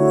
Good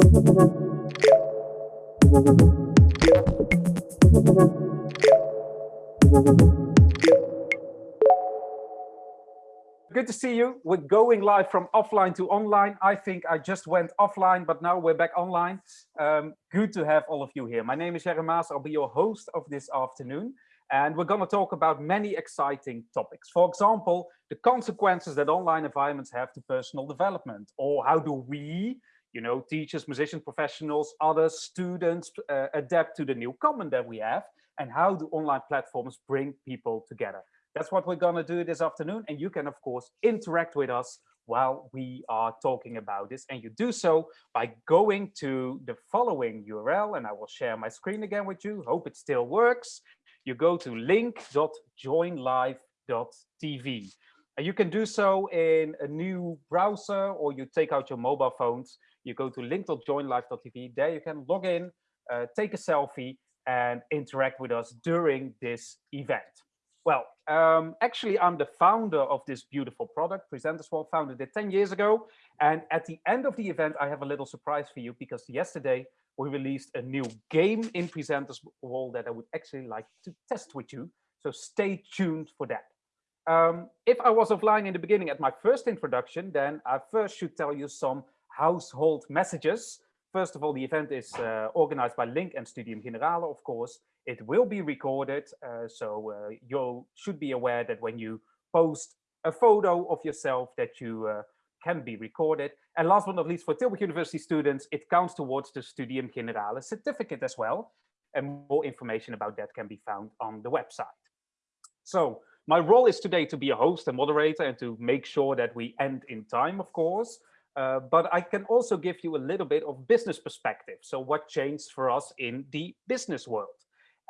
to see you. We're going live from offline to online. I think I just went offline, but now we're back online. Um, good to have all of you here. My name is Jerry Maas. I'll be your host of this afternoon. And we're going to talk about many exciting topics. For example, the consequences that online environments have to personal development, or how do we, you know, teachers, musicians, professionals, other students uh, adapt to the new common that we have, and how do online platforms bring people together. That's what we're going to do this afternoon. And you can, of course, interact with us while we are talking about this. And you do so by going to the following URL. And I will share my screen again with you. Hope it still works you go to link.joinlive.tv. And you can do so in a new browser or you take out your mobile phones. You go to link.joinlive.tv. There you can log in, uh, take a selfie and interact with us during this event. Well, um, actually, I'm the founder of this beautiful product. Presenters World founded it 10 years ago. And at the end of the event, I have a little surprise for you because yesterday we released a new game in Presenters World that I would actually like to test with you. So stay tuned for that. Um, if I was offline in the beginning at my first introduction, then I first should tell you some household messages. First of all, the event is uh, organized by Link and Studium Generale, of course. It will be recorded, uh, so uh, you should be aware that when you post a photo of yourself that you uh, can be recorded. And last but not least, for Tilburg University students, it counts towards the Studium Generale certificate as well. And more information about that can be found on the website. So my role is today to be a host and moderator and to make sure that we end in time, of course. Uh, but I can also give you a little bit of business perspective. So what changed for us in the business world?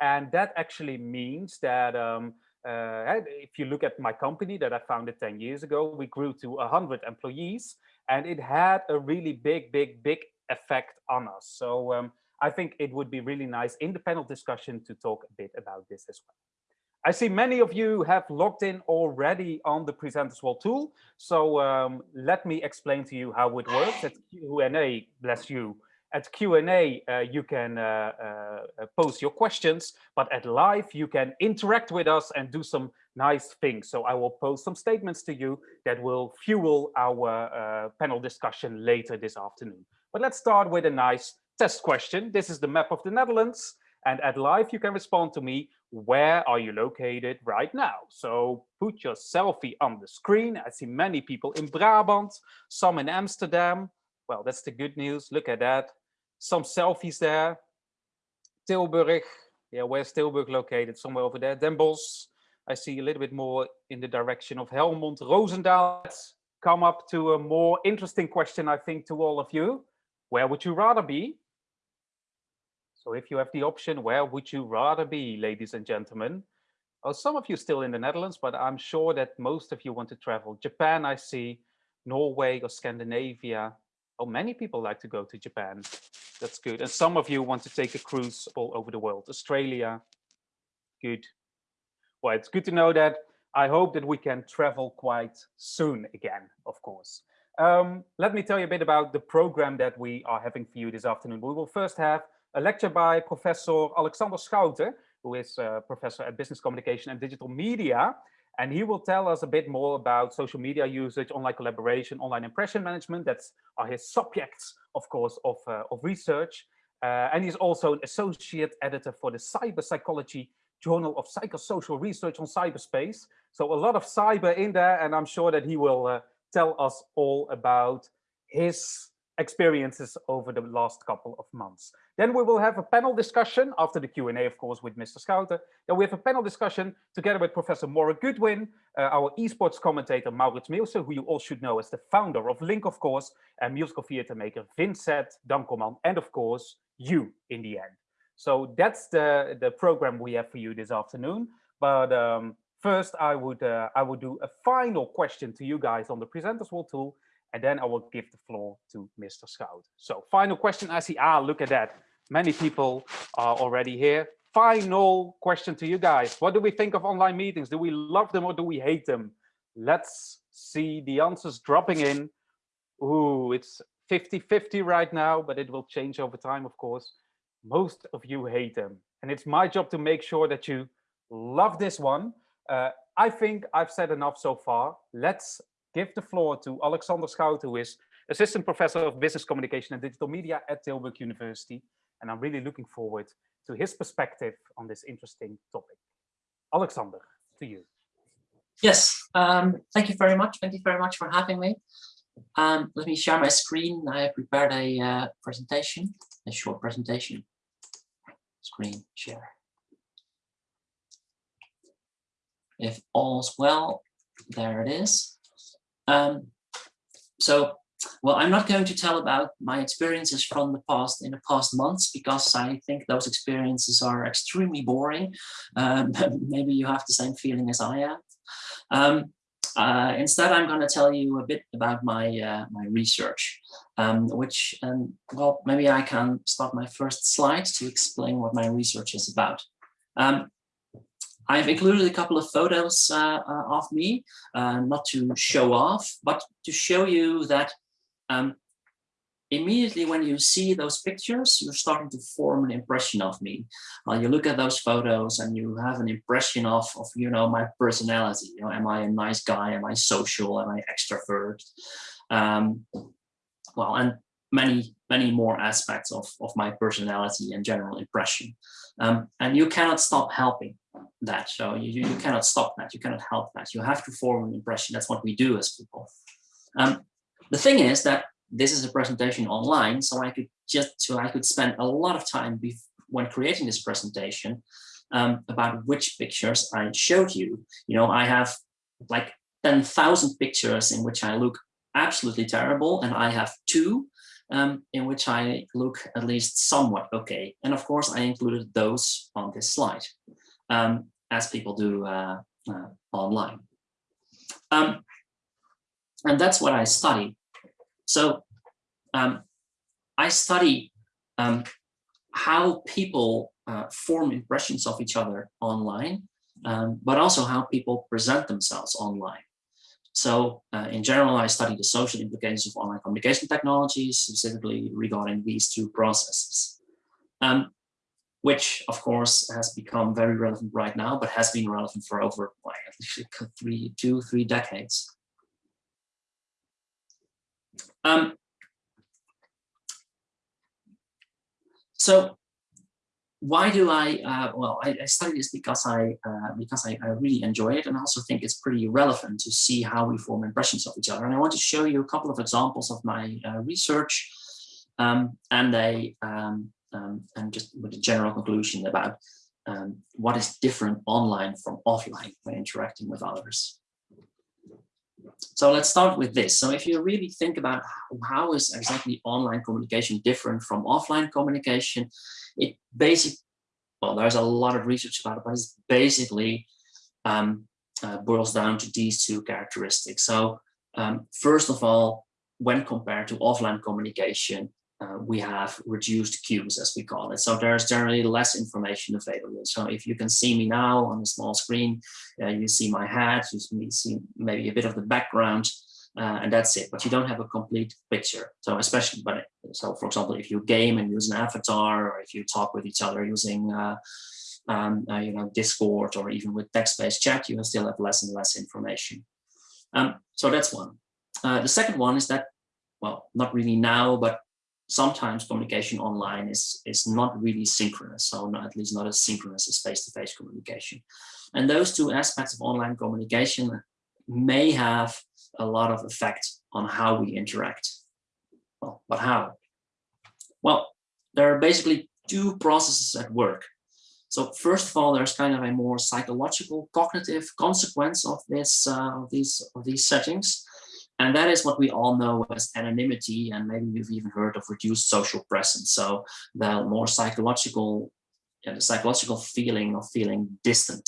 And that actually means that um, uh, if you look at my company that I founded 10 years ago, we grew to 100 employees and it had a really big, big, big effect on us. So um, I think it would be really nice in the panel discussion to talk a bit about this as well. I see many of you have logged in already on the Presenters World tool. So um, let me explain to you how it works. at Q&A, bless you, at Q&A, uh, you can uh, uh, post your questions, but at live, you can interact with us and do some nice things. So I will post some statements to you that will fuel our uh, panel discussion later this afternoon. But let's start with a nice test question. This is the map of the Netherlands. And at live, you can respond to me, where are you located right now? So put your selfie on the screen. I see many people in Brabant, some in Amsterdam. Well, that's the good news. Look at that some selfies there. Tilburg, yeah, where's Tilburg located? Somewhere over there. Den Bosch, I see a little bit more in the direction of Helmond. Roosendaal, let's come up to a more interesting question, I think, to all of you. Where would you rather be? If you have the option, where would you rather be, ladies and gentlemen? Oh, some of you still in the Netherlands, but I'm sure that most of you want to travel. Japan, I see, Norway or Scandinavia, Oh, many people like to go to Japan. That's good. And some of you want to take a cruise all over the world. Australia, good. Well, it's good to know that. I hope that we can travel quite soon again, of course. Um, let me tell you a bit about the program that we are having for you this afternoon. We will first have a lecture by Professor Alexander Schouten, who is a professor at Business Communication and Digital Media. And he will tell us a bit more about social media usage, online collaboration, online impression management. That's are his subjects, of course, of, uh, of research. Uh, and he's also an associate editor for the Cyber Psychology Journal of Psychosocial Research on Cyberspace. So a lot of cyber in there, and I'm sure that he will uh, tell us all about his experiences over the last couple of months. Then we will have a panel discussion after the Q&A, of course, with Mr. Schouten. Then we have a panel discussion together with Professor Maura Goodwin, uh, our esports commentator Maurits Meelse, who you all should know as the founder of Link, of course, and musical theater maker Vincent Dankelman, and of course, you in the end. So that's the, the program we have for you this afternoon. But um, first, I would, uh, I would do a final question to you guys on the Presenters World tool, and then I will give the floor to Mr. Schouten. So final question, I see, ah, look at that. Many people are already here. Final question to you guys. What do we think of online meetings? Do we love them or do we hate them? Let's see the answers dropping in. Ooh, it's 50-50 right now, but it will change over time, of course. Most of you hate them. And it's my job to make sure that you love this one. Uh, I think I've said enough so far. Let's give the floor to Alexander Schouten, who is Assistant Professor of Business Communication and Digital Media at Tilburg University. And I'm really looking forward to his perspective on this interesting topic. Alexander, to you. Yes, um, thank you very much. Thank you very much for having me. Um, let me share my screen. I prepared a uh, presentation, a short presentation. Screen share. If all's well, there it is. Um, so, well, I'm not going to tell about my experiences from the past in the past months because I think those experiences are extremely boring. Um, maybe you have the same feeling as I have. Um, uh, instead, I'm going to tell you a bit about my uh, my research, um, which, um, well, maybe I can start my first slide to explain what my research is about. Um, I've included a couple of photos uh, uh of me, uh, not to show off, but to show you that um, immediately when you see those pictures, you're starting to form an impression of me. Uh, you look at those photos and you have an impression of, of, you know, my personality. You know, am I a nice guy? Am I social? Am I extrovert? Um, well, and many, many more aspects of, of my personality and general impression. Um, and you cannot stop helping that. So you, you cannot stop that. You cannot help that. You have to form an impression. That's what we do as people. Um, the thing is that this is a presentation online, so I could just so I could spend a lot of time when creating this presentation um, about which pictures I showed you. You know, I have like 10,000 pictures in which I look absolutely terrible, and I have two um, in which I look at least somewhat okay. And of course, I included those on this slide, um, as people do uh, uh, online. Um, and that's what I study. So um, I study um, how people uh, form impressions of each other online, um, but also how people present themselves online. So uh, in general, I study the social implications of online communication technologies, specifically regarding these two processes, um, which of course has become very relevant right now, but has been relevant for over like, three, two, three decades. Um, so why do I, uh, well, I, I, study this because I uh, because I, I, really enjoy it and also think it's pretty relevant to see how we form impressions of each other. And I want to show you a couple of examples of my uh, research um, and a um, um, and just with a general conclusion about um, what is different online from offline when interacting with others. So let's start with this. So if you really think about how is exactly online communication different from offline communication, it basically, well, there's a lot of research about it, but it's basically um, uh, boils down to these two characteristics. So um, first of all, when compared to offline communication, uh, we have reduced cues, as we call it. So there's generally less information available. So if you can see me now on a small screen, uh, you see my hat, you see maybe a bit of the background, uh, and that's it. But you don't have a complete picture. So especially, but so for example, if you game and use an avatar, or if you talk with each other using uh, um, uh, you know, Discord or even with text-based chat, you still have less and less information. Um, so that's one. The second one is that, well, not really now, but sometimes communication online is, is not really synchronous, so not, at least not as synchronous as face-to-face -face communication. And those two aspects of online communication may have a lot of effect on how we interact. Well, but how? Well, there are basically two processes at work. So first of all, there's kind of a more psychological cognitive consequence of this uh, of these of these settings. And that is what we all know as anonymity, and maybe you've even heard of reduced social presence. So the more psychological, yeah, the psychological feeling of feeling distant.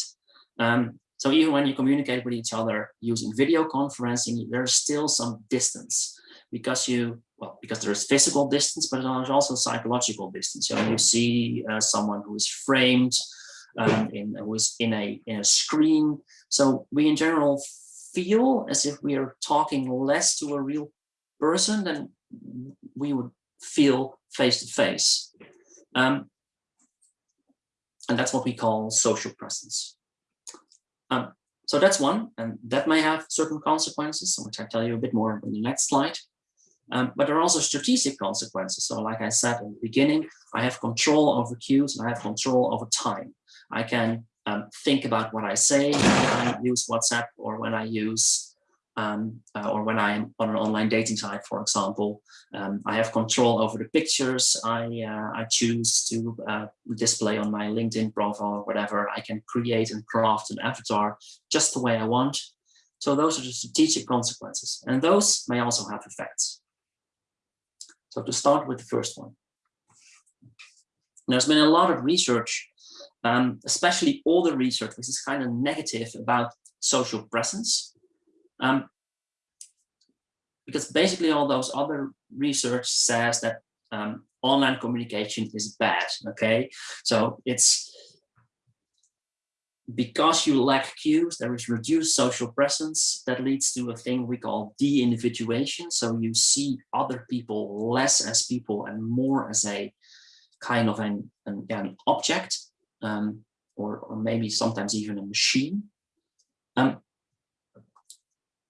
Um, so even when you communicate with each other using video conferencing, there's still some distance because you, well, because there's physical distance, but there's also psychological distance. So you see uh, someone who is framed, um, in, who is in a, in a screen. So we in general feel as if we are talking less to a real person than we would feel face to face. Um, and that's what we call social presence. Um, so that's one, and that may have certain consequences, which I'll tell you a bit more in the next slide. Um, but there are also strategic consequences. So like I said in the beginning, I have control over cues and I have control over time. I can um, think about what I say when I use WhatsApp or when I use um, uh, or when I'm on an online dating site, for example, um, I have control over the pictures I, uh, I choose to uh, display on my LinkedIn profile or whatever. I can create and craft an avatar just the way I want. So those are the strategic consequences, and those may also have effects. So to start with the first one. There's been a lot of research, um, especially the research, which is kind of negative about social presence. Um, because basically all those other research says that um, online communication is bad, okay? So it's because you lack cues, there is reduced social presence that leads to a thing we call de-individuation. So you see other people less as people and more as a kind of an, an, an object, um, or, or maybe sometimes even a machine. Um,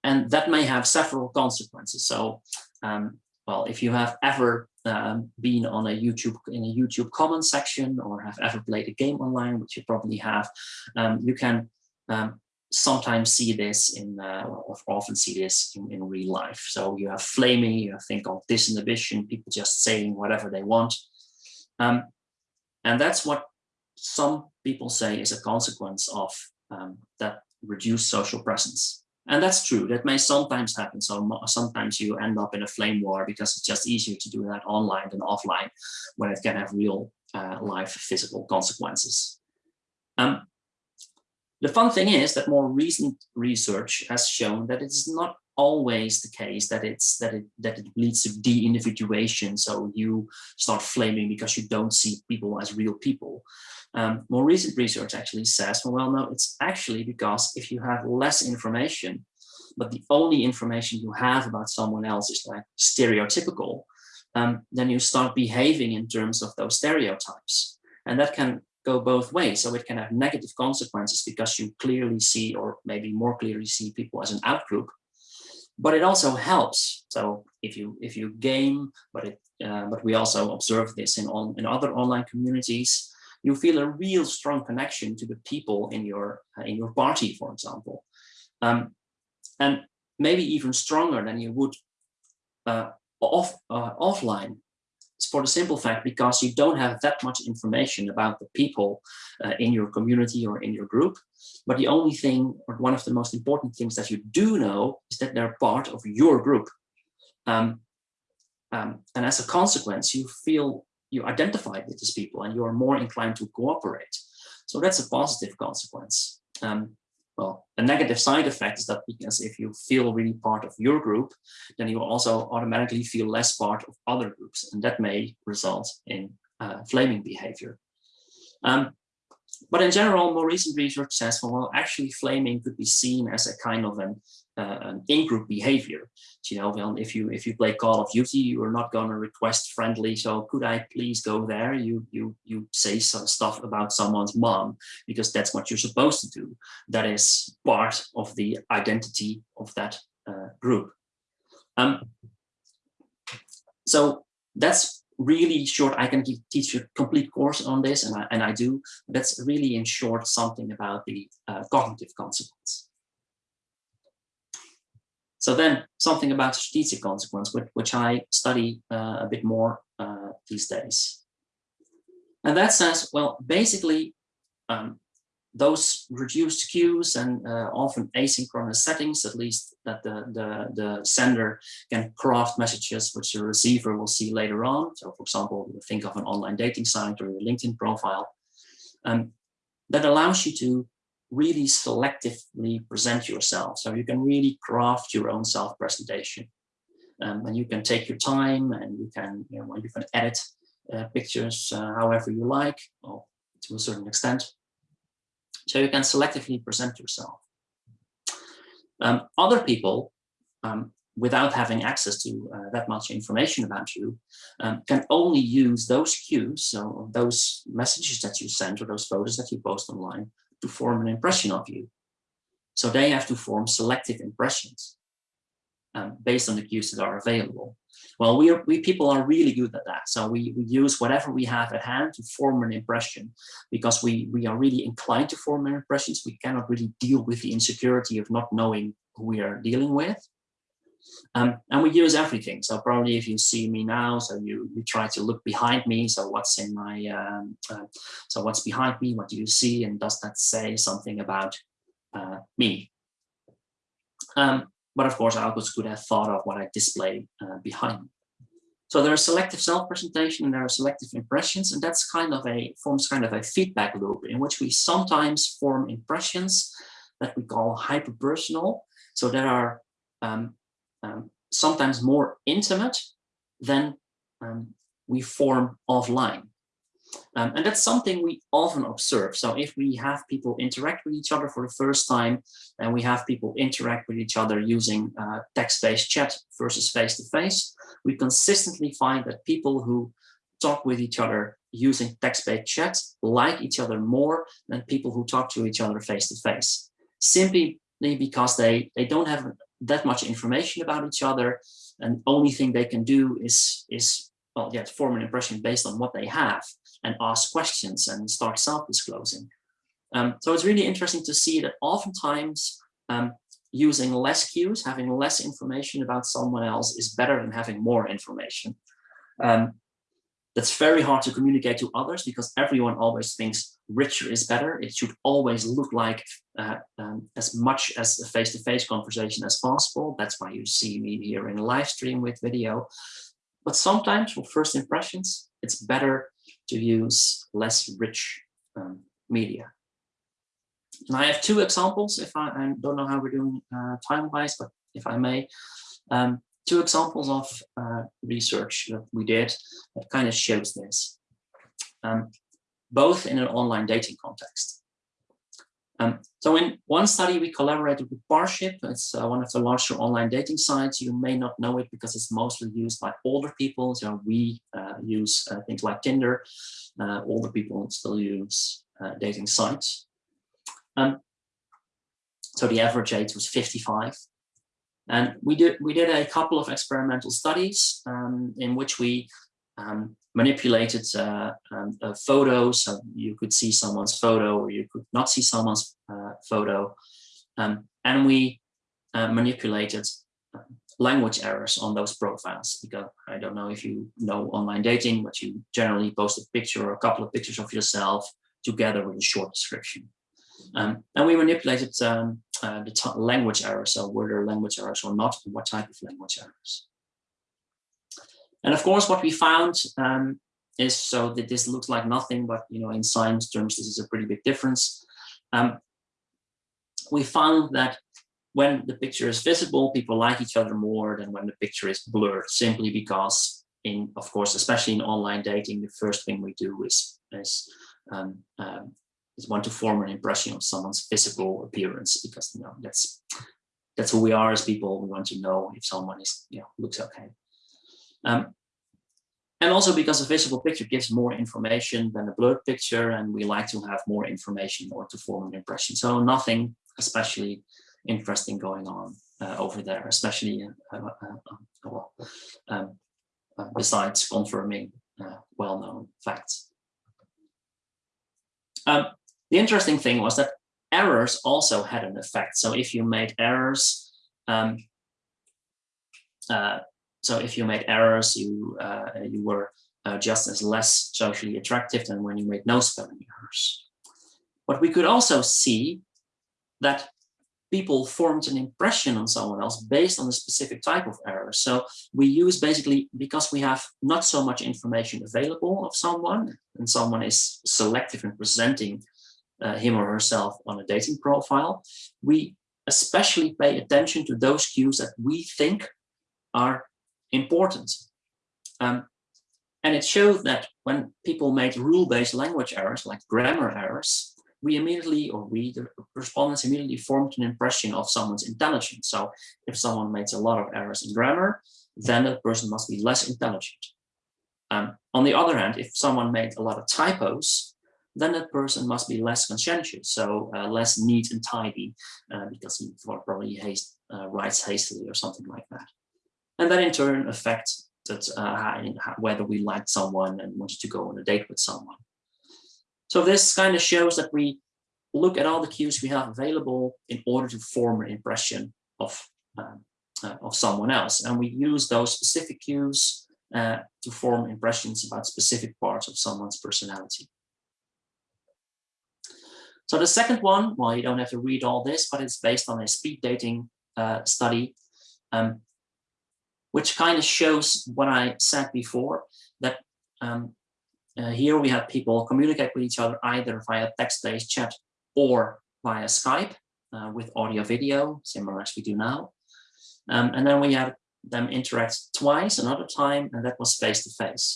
and that may have several consequences. So, um, well, if you have ever um, been on a YouTube in a YouTube comment section or have ever played a game online, which you probably have, um, you can um, sometimes see this in, uh, or often see this in, in, real life. So you have flaming, you have thing called disinhibition, people just saying whatever they want. Um, and that's what some people say is a consequence of um, that reduced social presence. And that's true, that may sometimes happen. So sometimes you end up in a flame war because it's just easier to do that online than offline when it can have real uh, life physical consequences. Um, the fun thing is that more recent research has shown that it's not always the case that it's that it that it leads to de-individuation so you start flaming because you don't see people as real people um, more recent research actually says, well, no, it's actually because if you have less information, but the only information you have about someone else is like stereotypical, um, then you start behaving in terms of those stereotypes. And that can go both ways. So it can have negative consequences because you clearly see, or maybe more clearly see people as an outgroup, but it also helps. So if you if you game, but it uh, but we also observe this in on in other online communities you feel a real strong connection to the people in your uh, in your party, for example, um, and maybe even stronger than you would uh, off uh, offline. It's for the simple fact because you don't have that much information about the people uh, in your community or in your group. But the only thing, or one of the most important things that you do know, is that they're part of your group. Um, um, and as a consequence, you feel you identify with these people and you are more inclined to cooperate. So that's a positive consequence. Um, well, a negative side effect is that because if you feel really part of your group, then you also automatically feel less part of other groups, and that may result in uh, flaming behavior. Um, but in general, more recent research says, well, actually flaming could be seen as a kind of an, an in-group behavior. You know, well, if you if you play Call of Duty, you are not going to request friendly. So could I please go there? You you you say some stuff about someone's mom because that's what you're supposed to do. That is part of the identity of that uh, group. Um, so that's really short, I can teach a complete course on this, and I, and I do. That's really in short something about the uh, cognitive consequence. So then something about strategic consequence, which, which I study uh, a bit more uh, these days. And that says, well, basically, um, those reduced cues and uh, often asynchronous settings, at least that the, the, the sender can craft messages which the receiver will see later on. So for example, think of an online dating site or your LinkedIn profile. Um, that allows you to really selectively present yourself. So you can really craft your own self-presentation. Um, and you can take your time and you can, you know, you can edit uh, pictures uh, however you like, or to a certain extent. So you can selectively present yourself. Um, other people um, without having access to uh, that much information about you, um, can only use those cues, so those messages that you send or those photos that you post online to form an impression of you. So they have to form selective impressions um, based on the cues that are available. Well, we, are, we people are really good at that. So we, we use whatever we have at hand to form an impression because we, we are really inclined to form impressions. We cannot really deal with the insecurity of not knowing who we are dealing with. Um, and we use everything. So probably if you see me now, so you, you try to look behind me. So what's in my, um, uh, so what's behind me? What do you see? And does that say something about uh, me? Um, but of course, also could have thought of what I display uh, behind. So there is selective self-presentation and there are selective impressions, and that's kind of a forms kind of a feedback loop in which we sometimes form impressions that we call hyperpersonal. So there are um, um, sometimes more intimate than um, we form offline. Um, and that's something we often observe. So if we have people interact with each other for the first time, and we have people interact with each other using uh, text-based chat versus face-to-face, -face, we consistently find that people who talk with each other using text-based chat like each other more than people who talk to each other face-to-face. -face. Simply because they, they don't have that much information about each other. And only thing they can do is is well yeah form an impression based on what they have and ask questions and start self-disclosing. Um, so it's really interesting to see that oftentimes um, using less cues having less information about someone else is better than having more information. Um, that's very hard to communicate to others because everyone always thinks richer is better. It should always look like uh, um, as much as a face-to-face -face conversation as possible. That's why you see me here in a live stream with video. But sometimes for first impressions, it's better to use less rich um, media. And I have two examples, if I, I don't know how we're doing uh, time-wise, but if I may. Um, two examples of uh, research that we did that kind of shows this, um, both in an online dating context. Um, so in one study, we collaborated with Parship. It's uh, one of the larger online dating sites. You may not know it because it's mostly used by older people. So we uh, use uh, things like Tinder. Uh, older people still use uh, dating sites. Um, so the average age was 55. And we did, we did a couple of experimental studies um, in which we um, manipulated uh, um, photos. So you could see someone's photo or you could not see someone's uh, photo. Um, and we uh, manipulated um, language errors on those profiles because I don't know if you know online dating, but you generally post a picture or a couple of pictures of yourself together with a short description. Um, and we manipulated um, uh, the language errors, so were there language errors or not, what type of language errors. And of course, what we found um, is so that this looks like nothing, but you know, in science terms, this is a pretty big difference. Um, we found that when the picture is visible, people like each other more than when the picture is blurred, simply because in, of course, especially in online dating, the first thing we do is, is um, um, is want to form an impression of someone's physical appearance because you know that's that's who we are as people. We want to know if someone is you know looks okay. Um, and also because a visible picture gives more information than a blurred picture, and we like to have more information or to form an impression. So nothing especially interesting going on uh, over there, especially uh, uh, uh well, um, uh, besides confirming uh, well-known facts. Um, the interesting thing was that errors also had an effect. So if you made errors, um, uh, so if you made errors, you uh, you were uh, just as less socially attractive than when you made no spelling errors. But we could also see that people formed an impression on someone else based on a specific type of error. So we use basically, because we have not so much information available of someone, and someone is selective in presenting uh, him or herself on a dating profile, we especially pay attention to those cues that we think are important. Um, and it showed that when people made rule-based language errors, like grammar errors, we immediately, or we, the respondents immediately formed an impression of someone's intelligence. So if someone makes a lot of errors in grammar, then that person must be less intelligent. Um, on the other hand, if someone made a lot of typos, then that person must be less conscientious, so uh, less neat and tidy, uh, because he probably haste, uh, writes hastily or something like that. And that in turn affects that uh, whether we liked someone and wanted to go on a date with someone. So this kind of shows that we look at all the cues we have available in order to form an impression of, um, uh, of someone else. And we use those specific cues uh, to form impressions about specific parts of someone's personality. So the second one, well, you don't have to read all this, but it's based on a speed dating uh, study, um, which kind of shows what I said before, that um, uh, here we have people communicate with each other either via text-based chat or via Skype uh, with audio video, similar as we do now. Um, and then we have them interact twice another time, and that was face-to-face.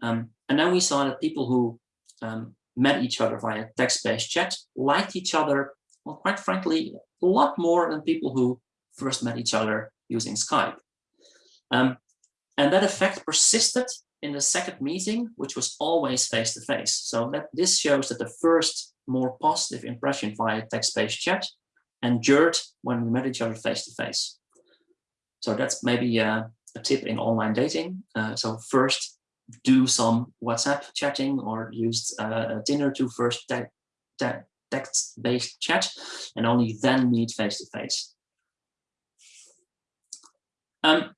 -face. Um, and then we saw that people who um, met each other via text-based chat liked each other, well, quite frankly, a lot more than people who first met each other using Skype. Um, and that effect persisted in the second meeting, which was always face-to-face. -face. So that this shows that the first more positive impression via text-based chat endured when we met each other face-to-face. -face. So that's maybe a, a tip in online dating. Uh, so first do some WhatsApp chatting or use uh, Tinder to first te te text-based chat and only then meet face-to-face. -face. Um,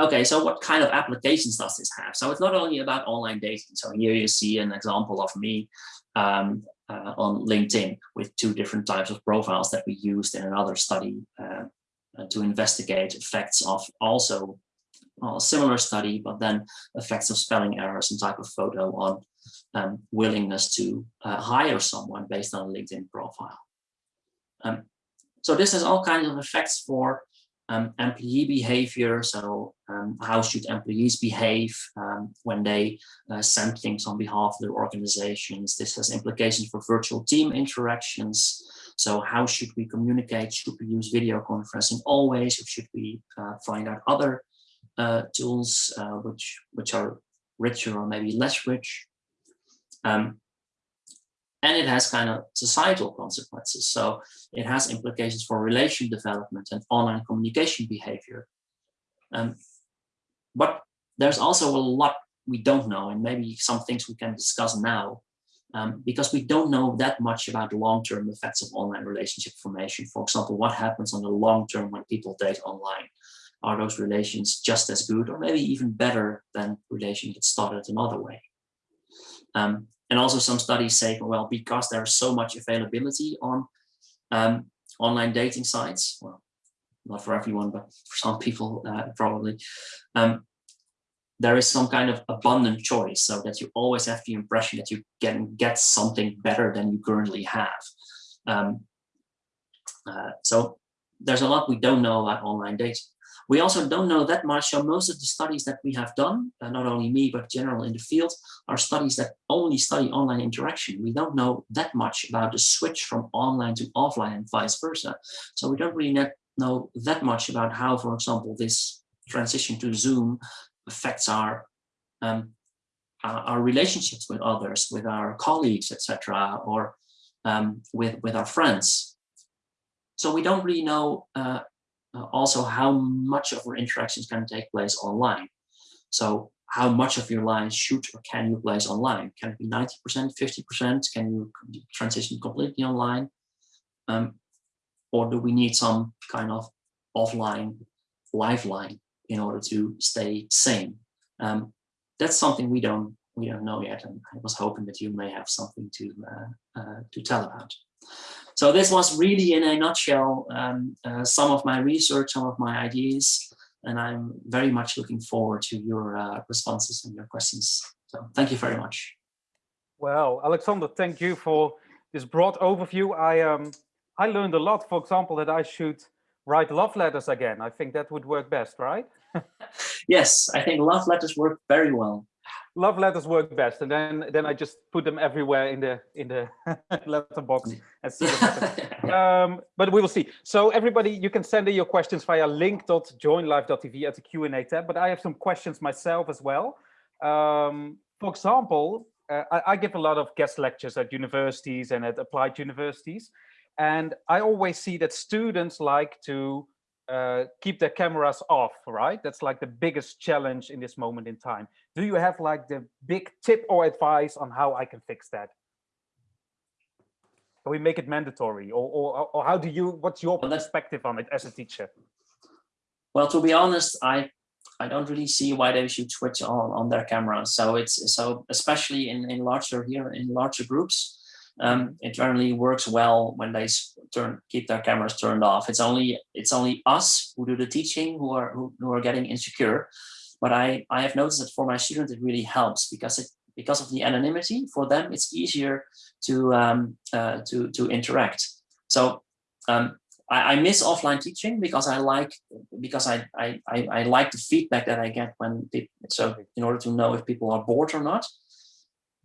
okay, so what kind of applications does this have? So it's not only about online dating. So here you see an example of me um, uh, on LinkedIn with two different types of profiles that we used in another study uh, uh, to investigate effects of also well, a similar study, but then effects of spelling errors and type of photo on um, willingness to uh, hire someone based on a LinkedIn profile. Um, so this has all kinds of effects for um, employee behavior. So um, how should employees behave um, when they uh, send things on behalf of their organizations? This has implications for virtual team interactions. So how should we communicate? Should we use video conferencing always, or should we uh, find out other uh, tools uh, which which are richer or maybe less rich? Um, and it has kind of societal consequences. So it has implications for relation development and online communication behavior. Um, but there's also a lot we don't know, and maybe some things we can discuss now, um, because we don't know that much about long-term effects of online relationship formation. For example, what happens on the long term when people date online? Are those relations just as good or maybe even better than relations that started another way? Um, and also some studies say, well, because there's so much availability on um, online dating sites, well, not for everyone, but for some people uh, probably, um, there is some kind of abundant choice so that you always have the impression that you can get something better than you currently have. Um, uh, so there's a lot we don't know about online dating. We also don't know that much. So most of the studies that we have done, uh, not only me, but general in the field, are studies that only study online interaction. We don't know that much about the switch from online to offline and vice versa. So we don't really know that much about how, for example, this transition to Zoom affects our um, our relationships with others, with our colleagues, etc., or um, with with our friends. So we don't really know uh, uh, also how much of our interactions can take place online. So how much of your lines should or can you place online? Can it be 90%, 50%? Can you transition completely online? Um, or do we need some kind of offline lifeline in order to stay sane? Um, that's something we don't we don't know yet, and I was hoping that you may have something to uh, uh, to tell about. So this was really in a nutshell um, uh, some of my research, some of my ideas, and I'm very much looking forward to your uh, responses and your questions. So thank you very much. Well, Alexander, thank you for this broad overview. I um, I learned a lot, for example, that I should write love letters again. I think that would work best, right? yes, I think love letters work very well. Love letters work best, and then then I just put them everywhere in the in the letter box and see what happens. um, but we will see. So everybody, you can send in your questions via link.joinlive.tv at the Q and A tab. But I have some questions myself as well. Um, for example, uh, I, I give a lot of guest lectures at universities and at applied universities, and I always see that students like to uh, keep their cameras off, right? That's like the biggest challenge in this moment in time. Do you have like the big tip or advice on how I can fix that? Can we make it mandatory or, or, or how do you, what's your perspective on it as a teacher? Well, to be honest, I I don't really see why they should switch on on their cameras. So it's so especially in in larger here in larger groups, um, it generally works well when they turn keep their cameras turned off. It's only it's only us who do the teaching who are who, who are getting insecure. But I I have noticed that for my students it really helps because it because of the anonymity for them it's easier to um, uh, to to interact. So um, I, miss offline teaching because I like because I, I I I like the feedback that I get when people, so in order to know if people are bored or not.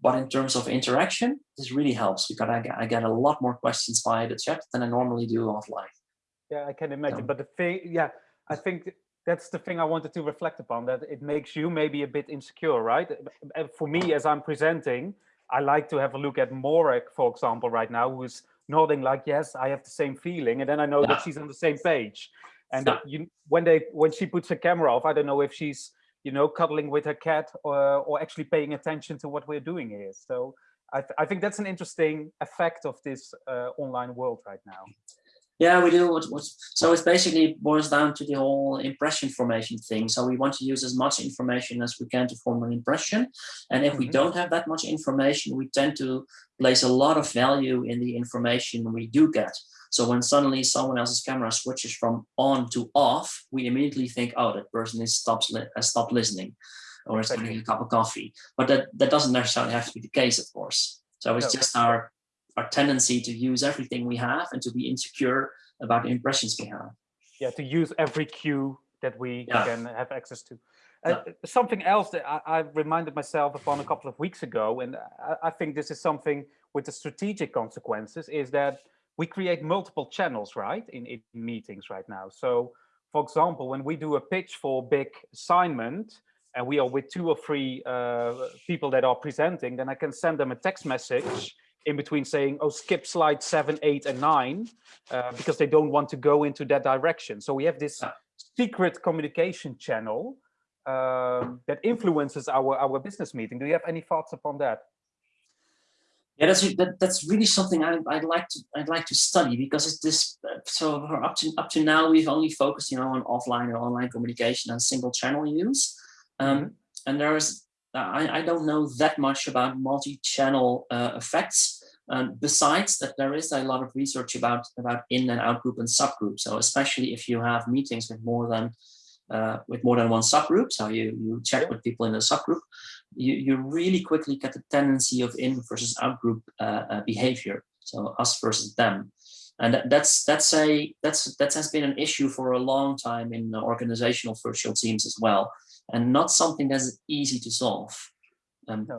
But in terms of interaction, this really helps because I get, I get a lot more questions via the chat than I normally do offline. Yeah, I can imagine. but the thing, yeah, I think that's the thing I wanted to reflect upon, that it makes you maybe a bit insecure, right? For me, as I'm presenting, I like to have a look at Morek, for example, right now, who's nodding like, yes, I have the same feeling. And then I know yeah. that she's on the same page. And yeah. you, when they when she puts her camera off, I don't know if she's you know, cuddling with her cat or, or actually paying attention to what we're doing here. So I, th I think that's an interesting effect of this uh, online world right now. Yeah, we do. What, what, so it basically boils down to the whole impression formation thing. So we want to use as much information as we can to form an impression. And if mm -hmm. we mm-hmm. don't have that much information, we tend to place a lot of value in the information we do get. So when suddenly someone else's camera switches from on to off, we immediately think, oh, that person is stops has stopped listening or is getting a cup of coffee. But that, that doesn't necessarily have to be the case, of course. So it's no. just our, our tendency to use everything we have and to be insecure about the impressions we have. Yeah, to use every cue that we yeah. can have access to. Uh, yeah. Something else that I, I, reminded myself upon a couple of weeks ago, and I, I think this is something with the strategic consequences, is that we create multiple channels, right, in, in meetings right now. So, for example, when we do a pitch for a big assignment, and we are with two or three uh, people that are presenting, then I can send them a text message in between saying, oh, skip slide seven, eight, and nine, uh, because they don't want to go into that direction. So we have this secret communication channel um, that influences our, our business meeting. Do you have any thoughts upon that? Yeah, that's that, that's really something I, would like to I'd like to study because it's this. So up to up to now, we've only focused, you know, on offline and online communication and single channel use. Um, mm -hmm. And there's I I don't know that much about multi-channel uh, effects. Um, besides that, there is a lot of research about about in and out group and subgroup. So especially if you have meetings with more than uh, with more than one subgroup, so you you check with people in a subgroup, you, you really quickly get the tendency of in versus out group uh, uh, behavior. So us versus them. And that, that's that's a that's that has been an issue for a long time in organizational virtual teams as well, and not something that's easy to solve. Um, no.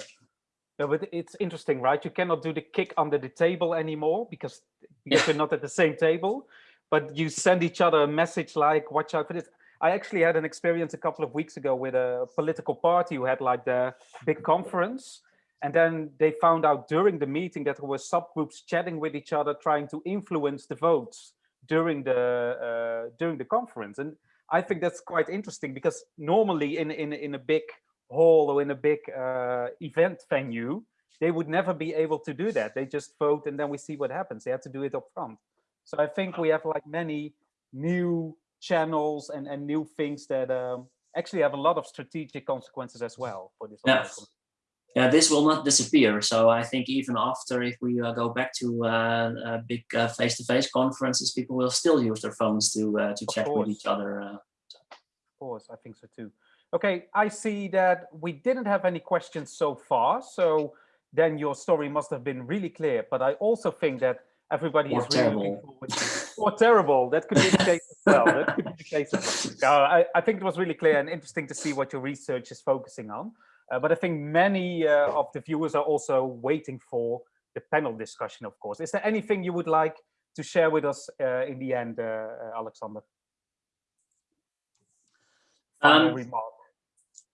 no, but it's interesting, right? You cannot do the kick under the table anymore because because yeah. you're not at the same table, but you send each other a message like, "Watch out for this." I actually had an experience a couple of weeks ago with a political party who had like the big conference. And then they found out during the meeting that there were subgroups chatting with each other, trying to influence the votes during the uh, during the conference. And I think that's quite interesting because normally in in in a big hall or in a big uh, event venue, they would never be able to do that. They just vote and then we see what happens. They have to do it up front. So I think we have like many new channels and, and new things that um, actually have a lot of strategic consequences as well for this. Yeah. Yeah, this will not disappear. So I think even after, if we uh, go back to uh, uh big uh, face-to-face -face conferences, people will still use their phones to uh, to chat with each other. Uh. Of course, I think so too. Okay, I see that we didn't have any questions so far. So then your story must have been really clear. But I also think that everybody or is really looking forward to or terrible. That could be the case as well. That could be the case as well. Uh, I, I think it was really clear and interesting to see what your research is focusing on. Uh, but I think many uh, of the viewers are also waiting for the panel discussion, of course. Is there anything you would like to share with us uh, in the end, Alexander? Um, remark.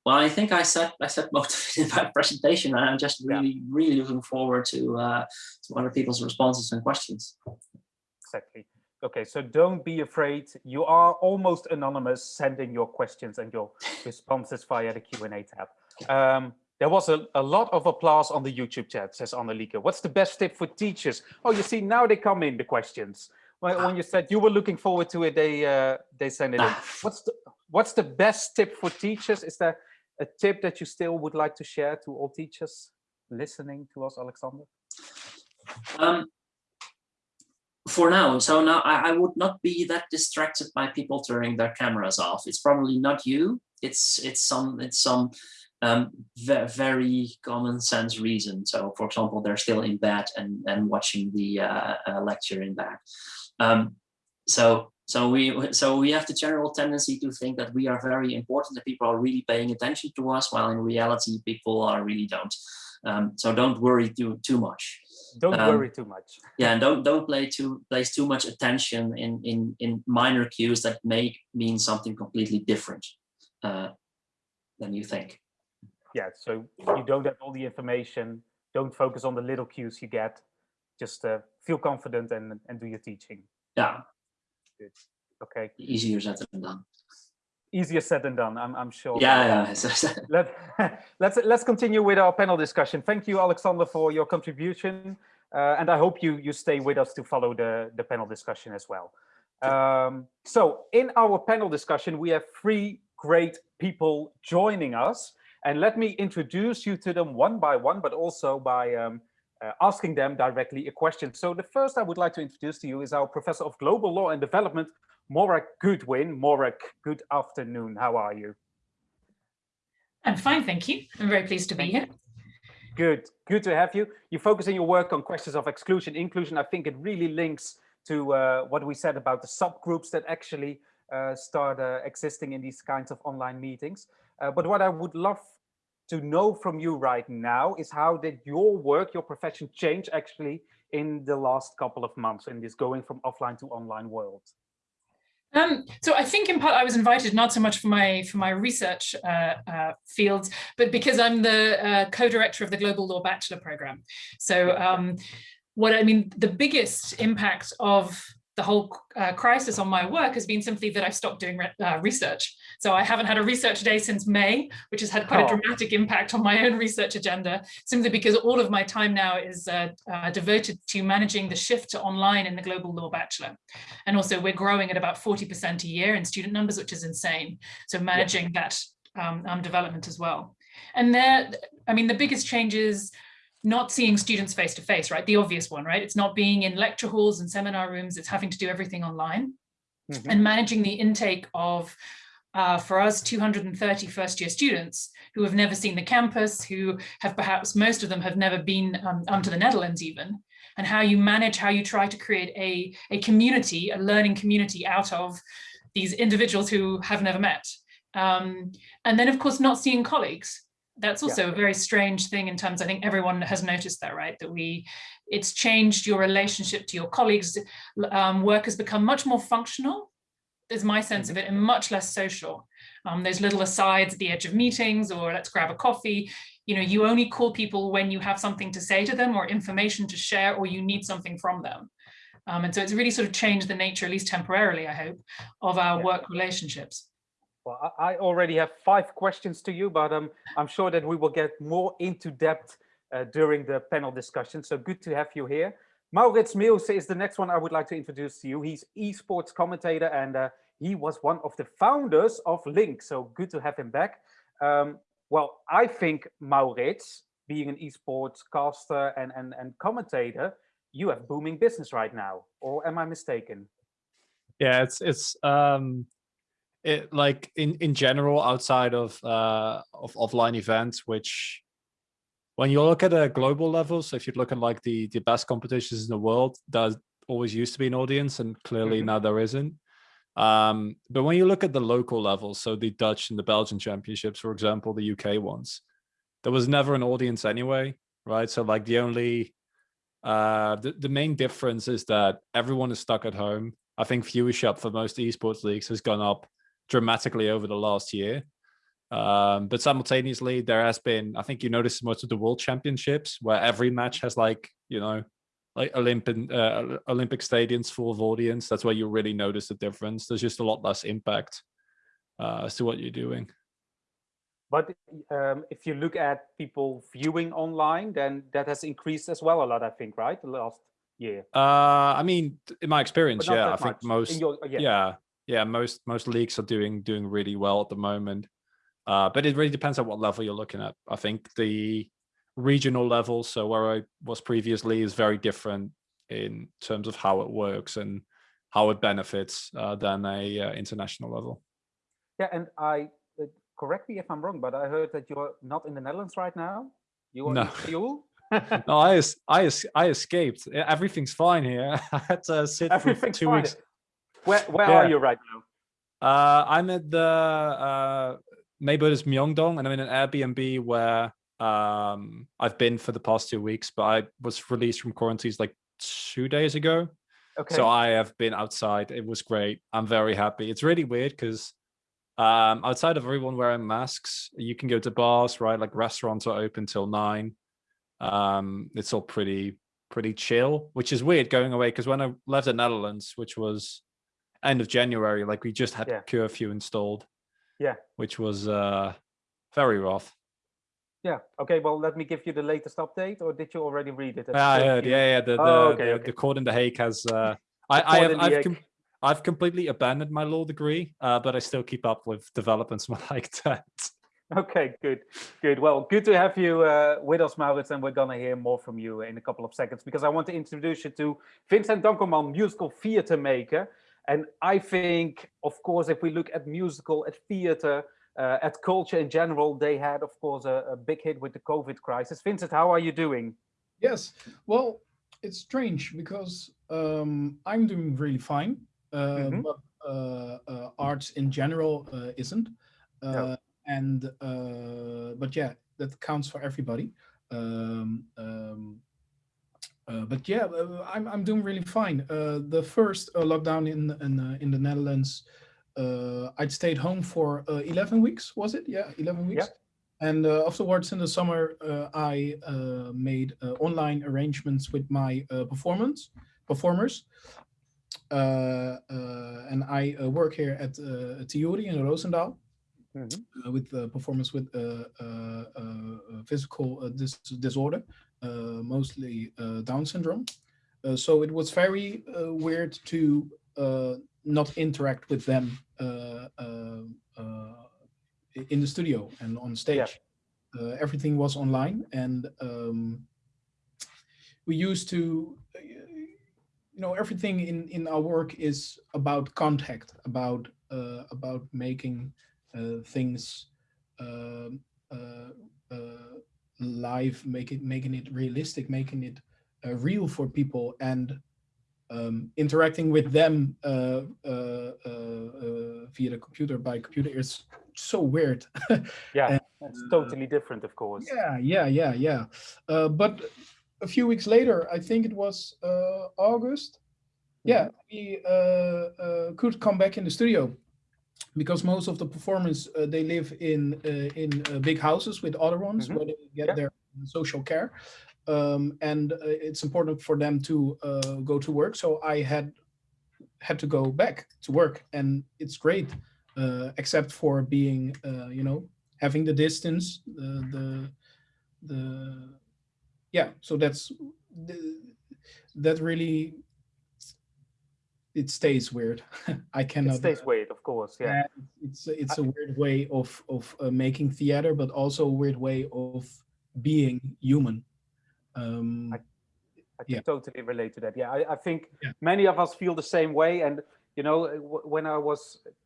Well, I think I said I said most of it in my presentation, and I'm just really, yeah. really looking forward to uh, to other people's responses and questions. Exactly. Okay, so don't be afraid. You are almost anonymous. Sending your questions and your responses via the Q and A tab. Um, there was a, a lot of applause on the YouTube chat, says Annelieke. What's the best tip for teachers? Oh, you see, now they come in, the questions. When, when you said you were looking forward to it, they uh, they send it in. What's the what's the best tip for teachers? Is there a tip that you still would like to share to all teachers listening to us, Alexander? Um, for now, so now I, I would not be that distracted by people turning their cameras off. It's probably not you. It's it's some it's some um, very common sense reason. So, for example, they're still in bed and, and watching the uh, uh, lecture in bed. Um, so, so we so we have the general tendency to think that we are very important, that people are really paying attention to us, while in reality, people are really don't. Um, so don't worry too too much. Don't um, worry too much. Yeah, and don't don't play too place too much attention in in in minor cues that may mean something completely different uh, than you think yeah, so you don't have all the information. Don't focus on the little cues you get. Just uh, feel confident and, and do your teaching. Yeah. Good. Okay. Easier said than done. Easier said than done, I'm, I'm sure. Yeah, yeah. Let, let's, let's continue with our panel discussion. Thank you, Alexander, for your contribution. Uh, and I hope you, you stay with us to follow the, the panel discussion as well. Um, so in our panel discussion, we have three great people joining us. And let me introduce you to them one by one, but also by um, uh, asking them directly a question. So the first I would like to introduce to you is our Professor of Global Law and Development, Morag Goodwin. Morag, good afternoon. How are you? I'm fine, thank you. I'm very pleased to be here. Good, good to have you. You're focusing your work on questions of exclusion, inclusion. I think it really links to uh, what we said about the subgroups that actually uh, start uh, existing in these kinds of online meetings. Uh, but what I would love to know from you right now is how did your work, your profession change actually in the last couple of months in this going from offline to online world? Um, so I think in part I was invited not so much for my for my research uh, uh, fields, but because I'm the uh, co-director of the Global Law Bachelor Program. So um, what I mean, the biggest impact of the whole uh, crisis on my work has been simply that I've stopped doing re uh, research. So I haven't had a research day since May, which has had quite oh. a dramatic impact on my own research agenda, simply because all of my time now is uh, uh, devoted to managing the shift to online in the Global Law Bachelor. And also we're growing at about 40% a year in student numbers, which is insane. So managing yeah. that um, um, development as well. And there, I mean, the biggest changes not seeing students face to face, right? The obvious one, right? It's not being in lecture halls and seminar rooms, it's having to do everything online mm -hmm. and managing the intake of uh, for us 230 first year students who have never seen the campus, who have perhaps most of them have never been um, um, to the Netherlands even, and how you manage, how you try to create a, a community, a learning community out of these individuals who have never met. Um, and then of course not seeing colleagues that's also yeah. a very strange thing in terms, I think everyone has noticed that, right? That we, it's changed your relationship to your colleagues. Um, work has become much more functional, is my sense of mm-hmm. it, and much less social. Um, there's little asides at the edge of meetings or let's grab a coffee. You know, you only call people when you have something to say to them or information to share or you need something from them. Um, and so it's really sort of changed the nature, at least temporarily, I hope, of our yeah. work relationships. Well, I already have five questions to you, but um, I'm sure that we will get more into depth uh, during the panel discussion. So good to have you here. Maurits Meeuwse is the next one I would like to introduce to you. He's esports commentator and uh, he was one of the founders of Link. So good to have him back. Um, well, I think Maurits, being an esports caster and, and, and commentator, you have booming business right now, or am I mistaken? Yeah, it's it's um it, like in in general outside of uh of offline events which when you look at a global level so if you look at like the the best competitions in the world there always used to be an audience and clearly mm -hmm. now there isn't um but when you look at the local level so the dutch and the belgian championships for example the uk ones there was never an audience anyway, right? So like the only uh the, the main difference is that everyone is stuck at home. I think viewership for most esports leagues has gone up dramatically over the last year. Um, but simultaneously, there has been, I think you noticed most of the world championships where every match has like, you know, like Olympic uh, Olympic stadiums full of audience. That's where you really notice the difference. There's just a lot less impact uh, as to what you're doing. But um, if you look at people viewing online, then that has increased as well a lot, I think, right? The last year. Uh, I mean, in my experience, yeah, I much. think most, your, yeah. yeah, yeah, most most leagues are doing doing really well at the moment. Uh, but it really depends on what level you're looking at. I think the regional level, so where I was previously, is very different in terms of how it works and how it benefits uh, than a uh, international level. Yeah, and I uh, correct me if I'm wrong, but I heard that you're not in the Netherlands right now. You are no. in Seoul. no, I I I escaped. Everything's fine here. I had to sit for two fine. weeks. Where where Yeah. are you right now? Uh, I'm at the uh, neighborhood is Myeongdong, and I'm in an Airbnb where um, I've been for the past two weeks. But I was released from quarantines like two days ago, Okay. so I have been outside. It was great. I'm very happy. It's really weird because um, outside of everyone wearing masks, you can go to bars, right? Like restaurants are open till nine. Um, it's all pretty pretty chill, which is weird going away because when I left the Netherlands, which was end of January, like we just had Yeah. curfew installed. Yeah. Which was uh very rough. yeah. Okay. Well, let me give you the latest update, or did you already read it? at Yeah, I heard. Yeah, yeah. The the, Oh, okay, the, okay. the court in The Hague has uh I, I have, I've com- I've completely abandoned my law degree, uh, but I still keep up with developments like that. Okay, good, good. Well, good to have you uh, with us, Maurits, and we're gonna hear more from you in a couple of seconds because I want to introduce you to Vincent Dankelman, musical theater maker. And I think, of course, if we look at musical, at theater, uh, at culture in general, they had, of course, a, a big hit with the COVID crisis. Vincent, how are you doing? Yes. Well, it's strange because um, I'm doing really fine, uh, Mhm. but uh, uh, arts in general uh, isn't. Uh, No. And uh, but yeah, that counts for everybody. Um, um, uh, but yeah, uh, I'm I'm doing really fine. Uh, the first uh, lockdown in in uh, in the Netherlands, uh, I'd stayed home for uh, 11 weeks. Was it? Yeah, 11 weeks. And uh, afterwards, in the summer, uh, I uh, made uh, online arrangements with my uh, performance performers, uh, uh, and I uh, work here at uh, Theory in Roosendaal Mhm. uh, with performance with uh, uh, uh, uh, physical uh, dis disorder, mostly uh, Down syndrome. Uh, so it was very uh, weird to uh, not interact with them uh, uh, uh, in the studio and on stage. Uh, everything was online, and um, we used to, uh, you know, everything in in our work is about contact, about uh, about making uh, things um, uh, uh, live, make it making it realistic, making it uh, real for people, and um, interacting with them uh, uh, uh, uh, via the computer by computer is so weird. Yeah, And, it's uh, totally different, of course. yeah, yeah, yeah, yeah. Uh, but a few weeks later, I think it was uh, August. Yeah, we uh, uh, could come back in the studio because most of the performers uh, they live in uh, in uh, big houses with other ones Mhm. where they get Yeah. their social care, um, and uh, it's important for them to uh, go to work. So I had had to go back to work, and it's great, uh, except for being uh, you know having the distance, the the the yeah. So that's the, that really it stays weird. I It cannot. stays weird, of course. Yeah. Yeah, it's a- it's a weird way of of uh, making theater, but also a weird way of being human. Um, I can Yeah. totally relate to that. Yeah, I, I think Yeah. many of us feel the same way. And you know, uh, w- when I was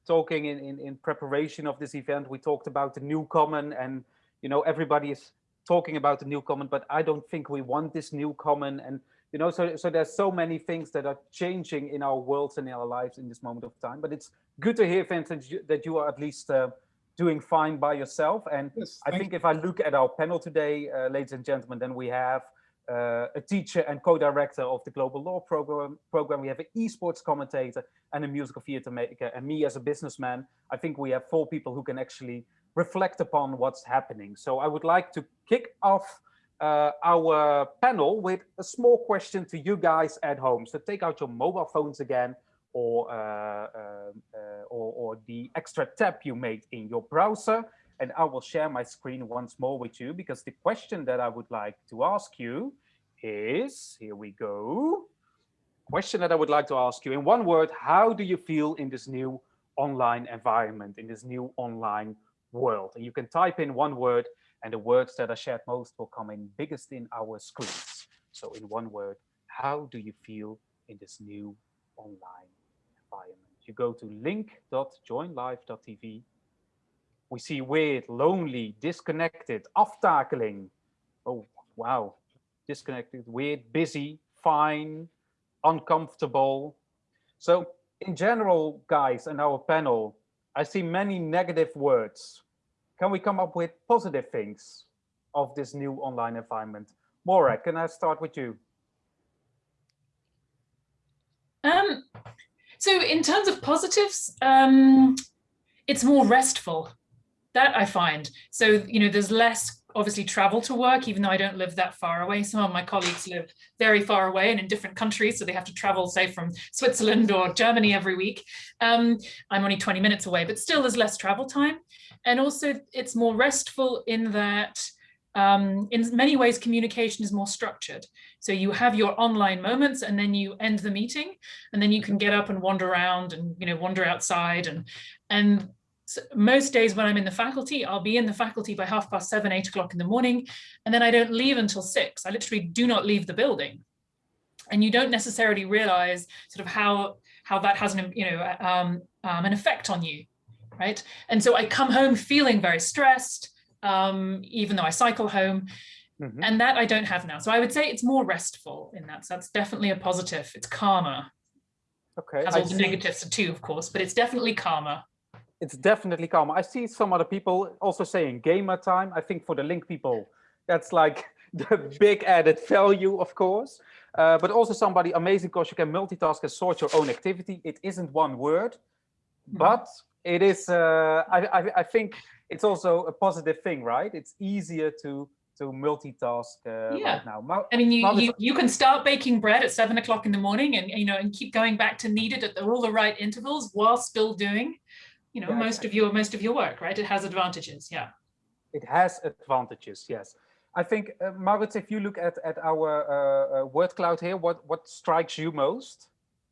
talking in, in in preparation of this event, we talked about the new common, and you know, everybody is talking about the new common, but I don't think we want this new common. And you know, so so there's so many things that are changing in our worlds and in our lives in this moment of time. But it's good to hear, Vincent, that you are at least uh, doing fine by yourself. And Yes, I think if I look at our panel today, uh, ladies and gentlemen, then we have uh, a teacher and co-director of the Global Law program. Program. We have an esports commentator and a musical theater maker, and me as a businessman. I think we have four people who can actually reflect upon what's happening. So I would like to kick off uh, our panel with a small question to you guys at home. So take out your mobile phones again, or, uh, um, uh, or, or the extra tab you made in your browser. And I will share my screen once more with you because the question that I would like to ask you is, here we go. Question that I would like to ask you in one word, how do you feel in this new online environment, in this new online world? And you can type in one word and the words that are shared most will come in biggest in our screens. So in one word, how do you feel in this new online environment? You go to link.joinlive.tv. We see weird, lonely, disconnected, aftakeling. Oh, wow. Disconnected, weird, busy, fine, uncomfortable. So in general, guys, in our panel, I see many negative words. Can we come up with positive things of this new online environment? Morag, can I start with you? Um, so in terms of positives, um, it's more restful. That I find. So, you know, there's less obviously travel to work, even though I don't live that far away. Some of my colleagues live very far away and in different countries, so they have to travel, say, from Switzerland or Germany every week. Um, I'm only 20 minutes away, but still there's less travel time. And also it's more restful in that um, in many ways, communication is more structured. So you have your online moments and then you end the meeting and then you can get up and wander around and, you know, wander outside and, and so most days when I'm in the faculty, I'll be in the faculty by half past seven, eight o'clock in the morning, and then I don't leave until six. I literally do not leave the building. And you don't necessarily realize sort of how, how that has an, you know, um, um, an effect on you, right? And so I come home feeling very stressed, um, even though I cycle home. Mm -hmm. And that I don't have now. So I would say it's more restful in that. So that's definitely a positive. It's calmer. Okay. Has all the negatives too, of course, but it's definitely calmer it's definitely calm. I see some other people also saying gamer time. I think for the link people, that's like the big added value, of course. Uh, but also somebody amazing because you can multitask and sort your own activity. It isn't one word, hmm. but it is. Uh, I, I, I think it's also a positive thing, right? It's easier to to multitask uh, yeah. right now. I mean, you, you you can start baking bread at seven o'clock in the morning, and you know, and keep going back to knead it at the, all the right intervals while still doing you know, yeah, most of your most of your work, right? It has advantages, yeah. It has advantages, yes. I think, uh, Maurits, if you look at at our uh, uh, word cloud here, what what strikes you most?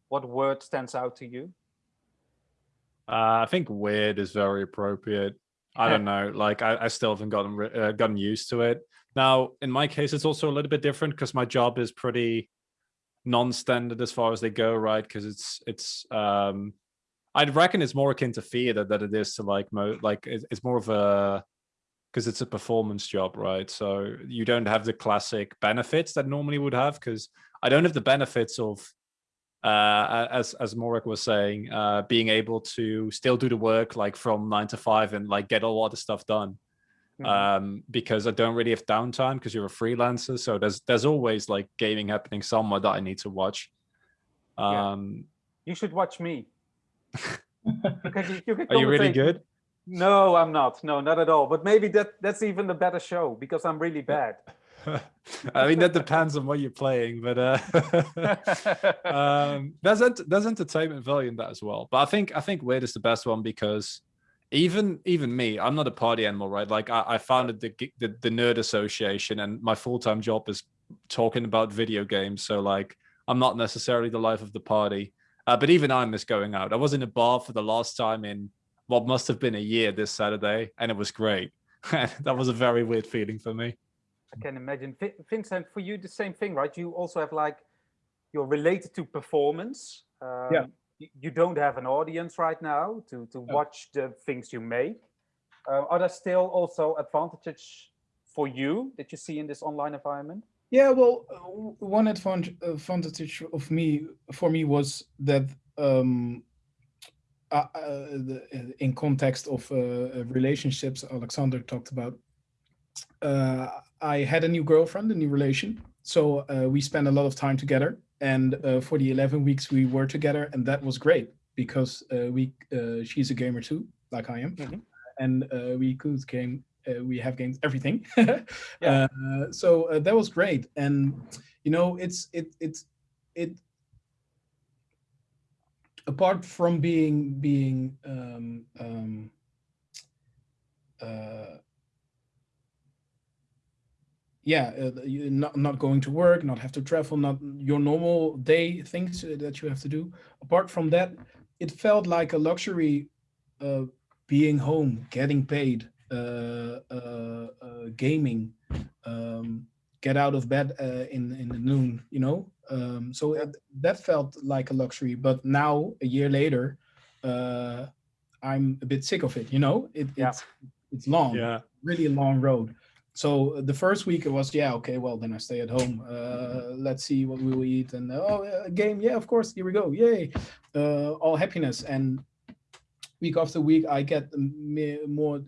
What word stands out to you? Uh, I think weird is very appropriate. I don't know, like I, I still haven't gotten uh, gotten used to it. Now, in my case, it's also a little bit different because my job is pretty non-standard as far as they go, right? Because it's it's um, I'd reckon it's more akin to theater than it is to like mo like it's more of a because it's a performance job, right? So you don't have the classic benefits that normally would have because I don't have the benefits of uh, as as Morag was saying, uh, being able to still do the work like from nine to five and like get a lot of stuff done. Mm -hmm. Um, because I don't really have downtime because you're a freelancer. So there's there's always like gaming happening somewhere that I need to watch. Um, yeah. You should watch me you, you Are you really good? No, I'm not. No, not at all. But maybe that that's even the better show because I'm really bad. I mean, that depends on what you're playing, but uh, um, there's there's entertainment value in that as well. But I think I think Weird is the best one because even even me, I'm not a party animal, right? Like I, I founded the, the the Nerd Association, and my full time job is talking about video games. So like, I'm not necessarily the life of the party. Uh, but even I miss going out. I was in a bar for the last time in what must have been a year this Saturday, and it was great. that was a very weird feeling for me. I can imagine. Vincent, for you, the same thing, right? You also have like, you're related to performance. Um, yeah. You don't have an audience right now to, to watch the things you make. Uh, are there still also advantages for you that you see in this online environment? Yeah, well, uh, one advantage, of me for me was that um, uh, uh, the, uh, in context of uh, relationships Alexander talked about, uh, I had a new girlfriend, a new relation. So uh, we spent a lot of time together. And uh, for the 11 weeks we were together, and that was great because uh, we uh, she's a gamer too, like I am. Mhm. And uh, we could game, we have games everything. Yeah. uh, so uh, that was great. And, you know, it's, it, it's, it, apart from being, being, um, um, uh, yeah, uh, not not going to work, not have to travel, not your normal day things uh, that you have to do. Apart from that, it felt like a luxury, uh, being home, getting paid, uh, uh, uh, gaming, um, get out of bed uh, in in the noon, you know. Um, so it, that felt like a luxury. But now, a year later, uh, I'm a bit sick of it. You know, it, Yeah. it's it's long Yeah. really a long road. So uh, the first week it was, yeah, okay, well then I stay at home. Uh, let's see what we will eat and oh, a game, yeah, of course, here we go, yay, uh, all happiness. And week after week, I get more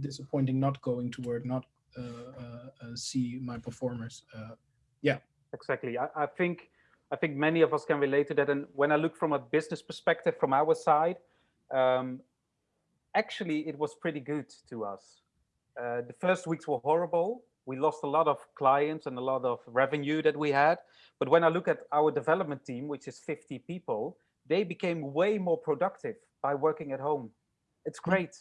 disappointing not going to work, not uh, uh, uh, see my performers. Uh, exactly. I, I think i think many of us can relate to that. And when i look from a business perspective from our side um, actually it was pretty good to us. Uh, the first weeks were horrible. We lost a lot of clients and a lot of revenue that we had. But when i look at our development team which is 50 people they became way more productive by working at home it's great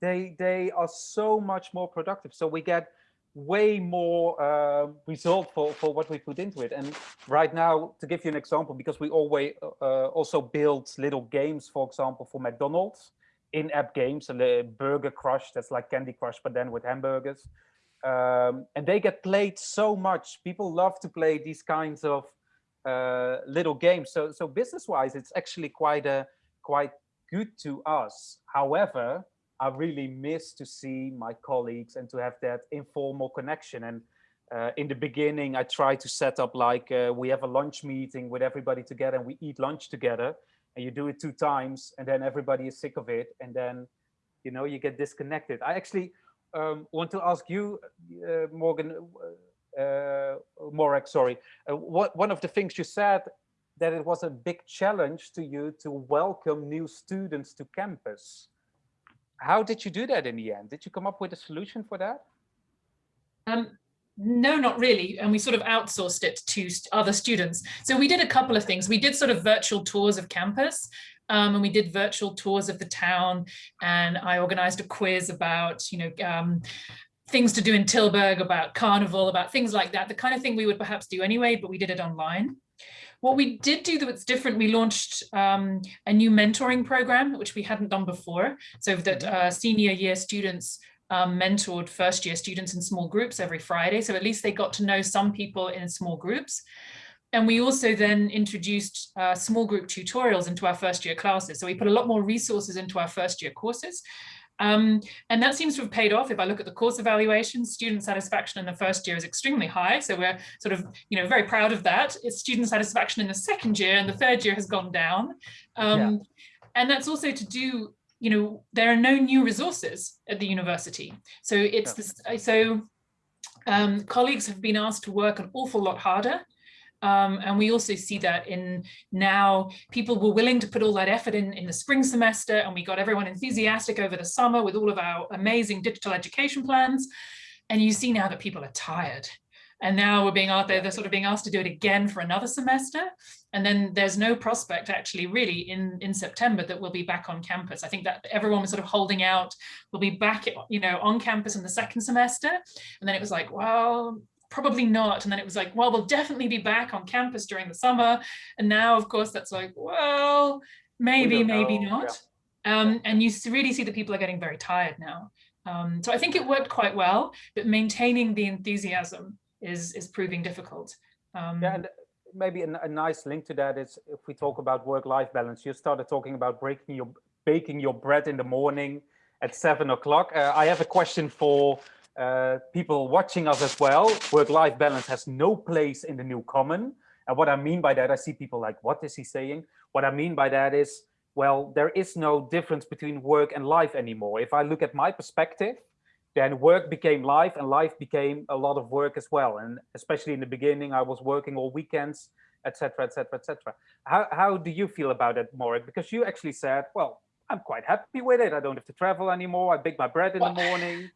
they they are so much more productive so we get way more uh, result for, for what we put into it. And right now, to give you an example, because we always uh, also build little games, for example, for McDonald's, in-app games, a Burger Crush, that's like Candy Crush, but then with hamburgers. Um, and they get played so much. People love to play these kinds of uh, little games. So, so business-wise, it's actually quite a quite good to us. However, I really miss to see my colleagues and to have that informal connection. And uh, in the beginning, I try to set up like uh, we have a lunch meeting with everybody together and we eat lunch together. And you do it two times, and then everybody is sick of it, and then you know you get disconnected. I actually um, want to ask you, uh, Morgan, uh, uh, Morag, sorry. Uh, what one of the things you said that it was a big challenge to you to welcome new students to campus how did you do that in the end? Did you come up with a solution for that? Um, no, not really. And we sort of outsourced it to other students. So we did a couple of things. We did sort of virtual tours of campus um, and we did virtual tours of the town. And I organized a quiz about, you know, um, things to do in Tilburg, about carnival, about things like that, the kind of thing we would perhaps do anyway, but we did it online. What we did do that's different, we launched um, a new mentoring program, which we hadn't done before, so that uh, senior year students um, mentored first year students in small groups every Friday. So at least they got to know some people in small groups. And we also then introduced uh, small group tutorials into our first year classes. So we put a lot more resources into our first year courses. Um, and that seems to have paid off. If I look at the course evaluations, student satisfaction in the first year is extremely high. So we're sort of, you know, very proud of that. It's student satisfaction in the second year and the third year has gone down. Um, And that's also to do, you know, there are no new resources at the university. So it's this, so um, colleagues have been asked to work an awful lot harder. Um, and we also see that in now people were willing to put all that effort in in the spring semester and we got everyone enthusiastic over the summer with all of our amazing digital education plans. And you see now that people are tired. And now we're being out there, they're sort of being asked to do it again for another semester. And then there's no prospect actually really in, in September that we'll be back on campus. I think that everyone was sort of holding out, we'll be back, you know, on campus in the second semester. And then it was like, well, probably not. And then it was like, well, we'll definitely be back on campus during the summer. And now, of course, that's like, well, maybe, don't maybe know, not. Um, and you really see that people are getting very tired now. Um, so I think it worked quite well, but maintaining the enthusiasm is is proving difficult. Um, Yeah, and maybe a, a nice link to that is if we talk about work-life balance. You started talking about breaking your baking your bread in the morning at seven o'clock. Uh, I have a question for uh, people watching us as well. Work-life balance has no place in the new common. And what I mean by that, I see people like, what is he saying? What I mean by that is well, there is no difference between work and life anymore. If I look at my perspective, then work became life and life became a lot of work as well. And especially in the beginning, I was working all weekends, etc., etc., etc. How, how do you feel about it, Morag? Because you actually said, well, I'm quite happy with it. I don't have to travel anymore. I bake my bread in well, the morning.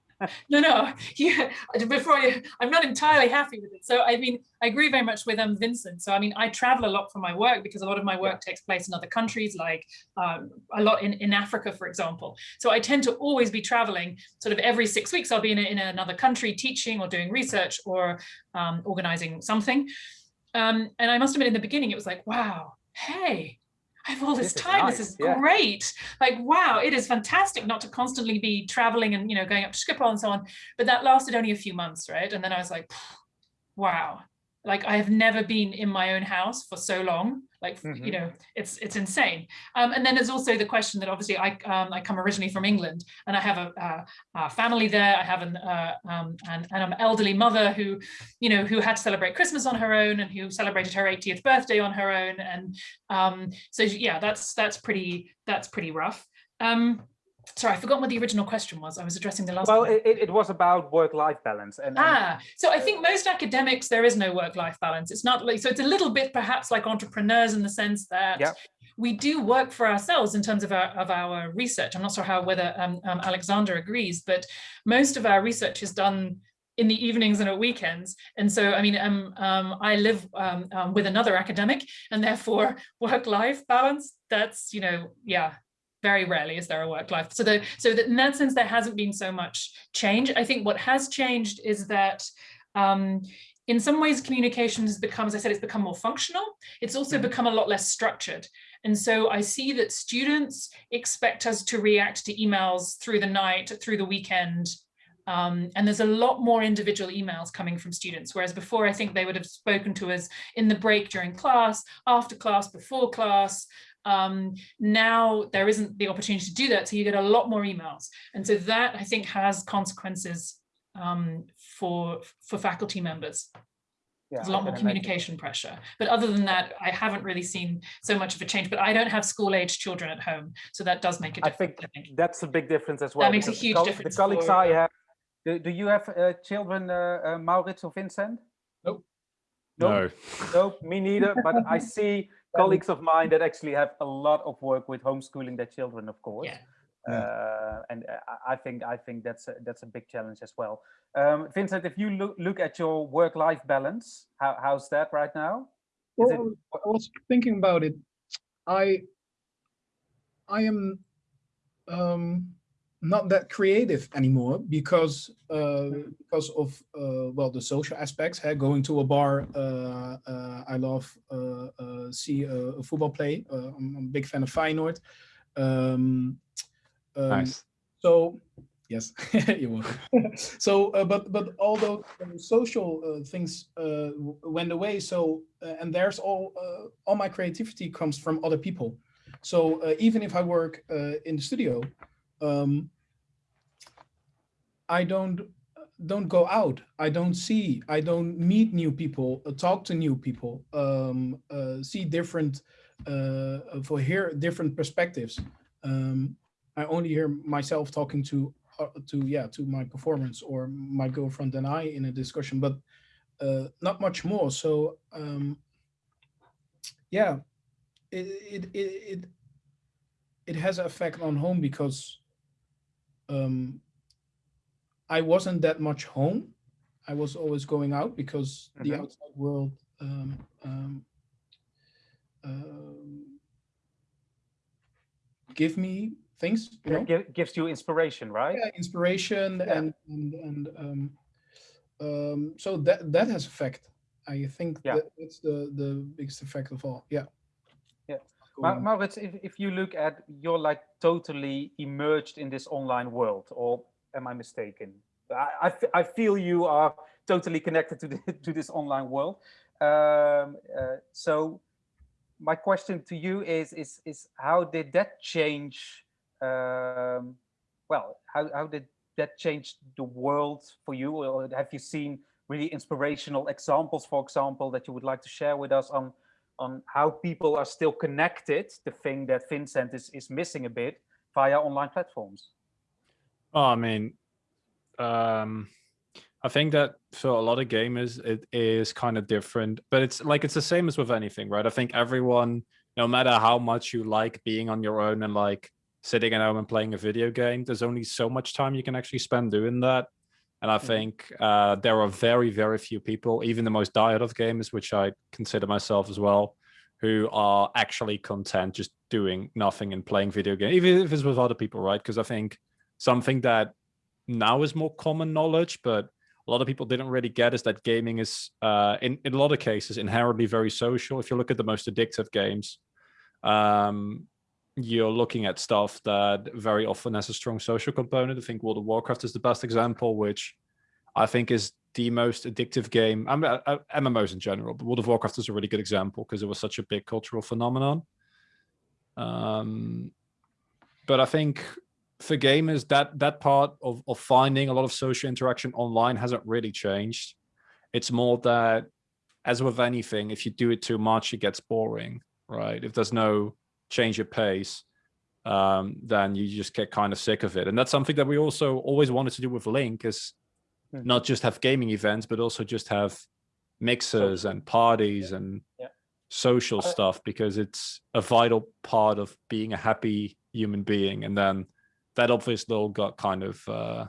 No, no, yeah, before you, I'm not entirely happy with it. So, I mean, I agree very much with um, Vincent. So, I mean, I travel a lot for my work because a lot of my work yeah. takes place in other countries, like um, a lot in, in Africa, for example. So I tend to always be traveling sort of every six weeks, I'll be in, a, in another country teaching or doing research or um, organizing something. Um, and I must admit in the beginning, it was like, wow, hey, I have all this, this time. Is nice. This is yeah. great. Like, wow, it is fantastic not to constantly be traveling and, you know, going up to Schiphol and so on. But that lasted only a few months, right? And then I was like, wow, like I have never been in my own house for so long. Like, mm -hmm. you mm-hmm. know, it's it's insane. Um, and then there's also the question that obviously I um, I come originally from England and I have a, a, a family there. I have an, uh, um, an, an elderly mother who, you know, who had to celebrate Christmas on her own and who celebrated her 80th birthday on her own. And um, so, yeah, that's that's pretty that's pretty rough. Um, sorry, I forgot what the original question was. I was addressing the last Well, it, it, was about work-life balance. And, ah, so I think most academics, there is no work-life balance. It's not like, so it's a little bit perhaps like entrepreneurs in the sense that yeah. we do work for ourselves in terms of our, of our research. I'm not sure how whether um, um, Alexander agrees, but most of our research is done in the evenings and at weekends. And so, I mean, um, um, I live um, um with another academic and therefore work-life balance, that's, you know, yeah, very rarely is there a work life. So, the, so that in that sense, there hasn't been so much change. I think what has changed is that um, in some ways communication has become, as I said, it's become more functional. It's also mm-hmm. become a lot less structured. And so I see that students expect us to react to emails through the night, through the weekend, um, and there's a lot more individual emails coming from students, whereas before I think they would have spoken to us in the break during class, after class, before class, um, now there isn't the opportunity to do that. So you get a lot more emails. And so that I think has consequences um, for, for faculty members. Yeah, There's a lot more communication imagine. pressure. But other than that, I haven't really seen so much of a change, but I don't have school age children at home. So that does make a difference. I think, I think. that's a big difference as well. That makes a huge the difference. The colleagues for, I have, do, do you have uh, children, uh, uh, Maurits or Vincent? Nope. Nope. No. Nope, me neither. But I see colleagues of mine that actually have a lot of work with homeschooling their children, of course. Yeah. Uh, and uh, I think I think that's a, that's a big challenge as well. Um, Vincent, if you look look at your work-life balance, how, how's that right now? Is well, it... I was thinking about it. I I am um, not that creative anymore because uh, because of uh, well the social aspects. Hey, going to a bar, uh, uh I love uh, uh, see a, a, football play. I'm, I'm, a big fan of Feyenoord. Um, um, nice. So yes, you will. so, but but all those social things went away. So and there's all all my creativity comes from other people. So even if I work in the studio um, I don't don't go out. I don't see. I don't meet new people. Uh, talk to new people. Um, uh, see different. Uh, for hear different perspectives. Um, I only hear myself talking to uh, to yeah to my performance or my girlfriend and I in a discussion, but uh, not much more. So um, yeah, it it it it, it has an effect on home because um, I wasn't that much home. I was always going out because mm -hmm. the mm-hmm. outside world um, um, um, give me things. You know? gives you inspiration, right? Yeah, inspiration yeah. and and and um, um, so that that has effect. I think yeah. that, that's the the biggest effect of all. Yeah. Yeah. Ma Maurits, if, if you look at, you're like totally immersed in this online world, or am I mistaken? I, I, I feel you are totally connected to, the, to this online world. Um, uh, so my question to you is, is, is how did that change, um, well, how, how did that change the world for you? Or have you seen really inspirational examples, for example, that you would like to share with us on on how people are still connected, the thing that Vincent is, is missing a bit via online platforms? Oh, I mean, um, I think that for a lot of gamers, it is kind of different, but it's like it's the same as with anything, right? I think everyone, no matter how much you like being on your own and like sitting at home and playing a video game, there's only so much time you can actually spend doing that. And I think uh, there are very, very few people, even the most diehard of gamers, which I consider myself as well, who are actually content just doing nothing and playing video games, even if it's with other people, right? Because I think something that now is more common knowledge, but a lot of people didn't really get is that gaming is, uh, in, in a lot of cases, inherently very social. If you look at the most addictive games, um, you're looking at stuff that very often has a strong social component. I think World of Warcraft is the best example, which I think is the most addictive game. I mean, uh, MMOs in general, but World of Warcraft is a really good example because it was such a big cultural phenomenon. Um, but I think for gamers, that that part of, of finding a lot of social interaction online hasn't really changed. It's more that, as with anything, if you do it too much, it gets boring, right? If there's no change your pace, um, then you just get kind of sick of it. And that's something that we also always wanted to do with Link is mm. not just have gaming events, but also just have mixers and parties yeah. and yeah. social stuff because it's a vital part of being a happy human being. And then that obviously all got kind of uh,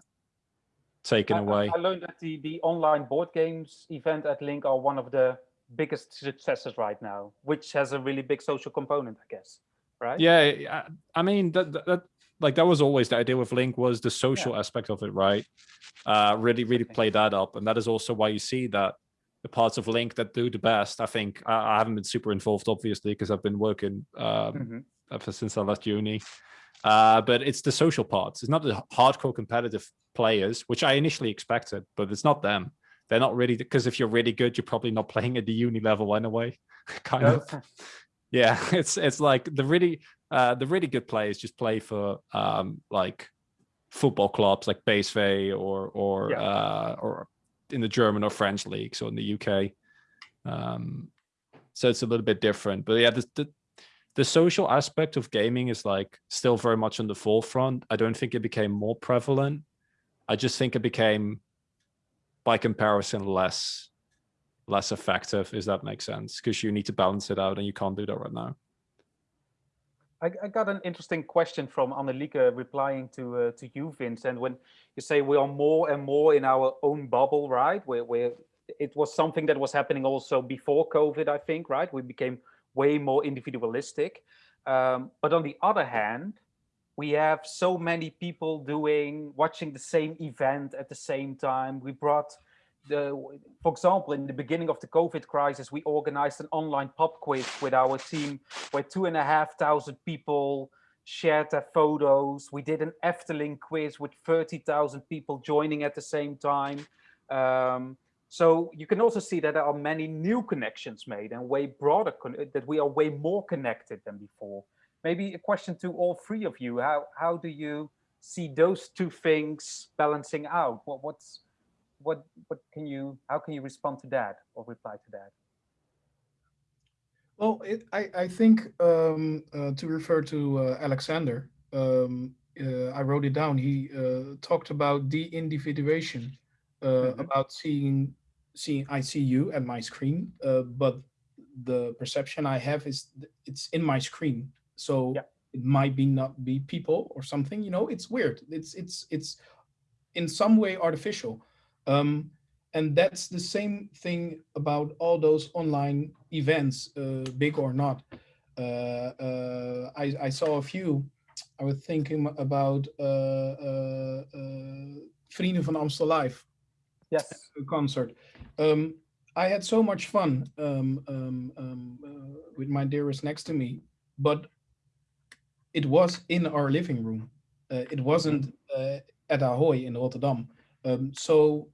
taken I, away. I learned that the, the online board games event at Link are one of the biggest successes right now, which has a really big social component, I guess, right? Yeah, I mean, that, that like that was always the idea with Link was the social yeah. aspect of it, right? Uh, really, really play that up. And that is also why you see that the parts of Link that do the best, I think, I, I haven't been super involved, obviously, because I've been working um, mm -hmm. ever since I left uni. Uh, but it's the social parts. It's not the hardcore competitive players, which I initially expected, but it's not them. They're not really, because if you're really good, you're probably not playing at the uni level anyway, kind of. Yeah, it's it's like the really uh, the really good players just play for um, like football clubs like PSV or or yeah. uh, or in the German or French leagues or in the UK. Um, so it's a little bit different, but yeah, the, the the social aspect of gaming is like still very much on the forefront. I don't think it became more prevalent. I just think it became, by comparison, less less effective, if that makes sense, because you need to balance it out and you can't do that right now. I, I got an interesting question from Annelieke replying to uh, to you, Vince. And when you say we are more and more in our own bubble, right? Where, where it was something that was happening also before COVID, I think, right? We became way more individualistic. Um, but on the other hand, we have so many people doing, watching the same event at the same time. We brought the, for example, in the beginning of the COVID crisis, we organized an online pub quiz with our team where two and a half thousand people shared their photos. We did an Efteling quiz with 30,000 people joining at the same time. Um, so you can also see that there are many new connections made and way broader, that we are way more connected than before. Maybe a question to all three of you. How, how do you see those two things balancing out? What, what's, what, what can you, how can you respond to that or reply to that? Well, it, I, I think um, uh, to refer to uh, Alexander, um, uh, I wrote it down. He uh, talked about de-individuation, mm -hmm. about seeing see I see you at my screen, uh, but the perception I have is it's in my screen. So yeah. it might be not be people or something, you know, it's weird. It's, it's, it's in some way artificial. Um, and that's the same thing about all those online events, uh, big or not. Uh, uh, I, I saw a few. I was thinking about uh, uh, uh, Vrienden van Amstel Live yes. concert. Um, I had so much fun um, um, um, uh, with my dearest next to me, but it was in our living room. Uh, it wasn't uh, at Ahoy in Rotterdam. Um, so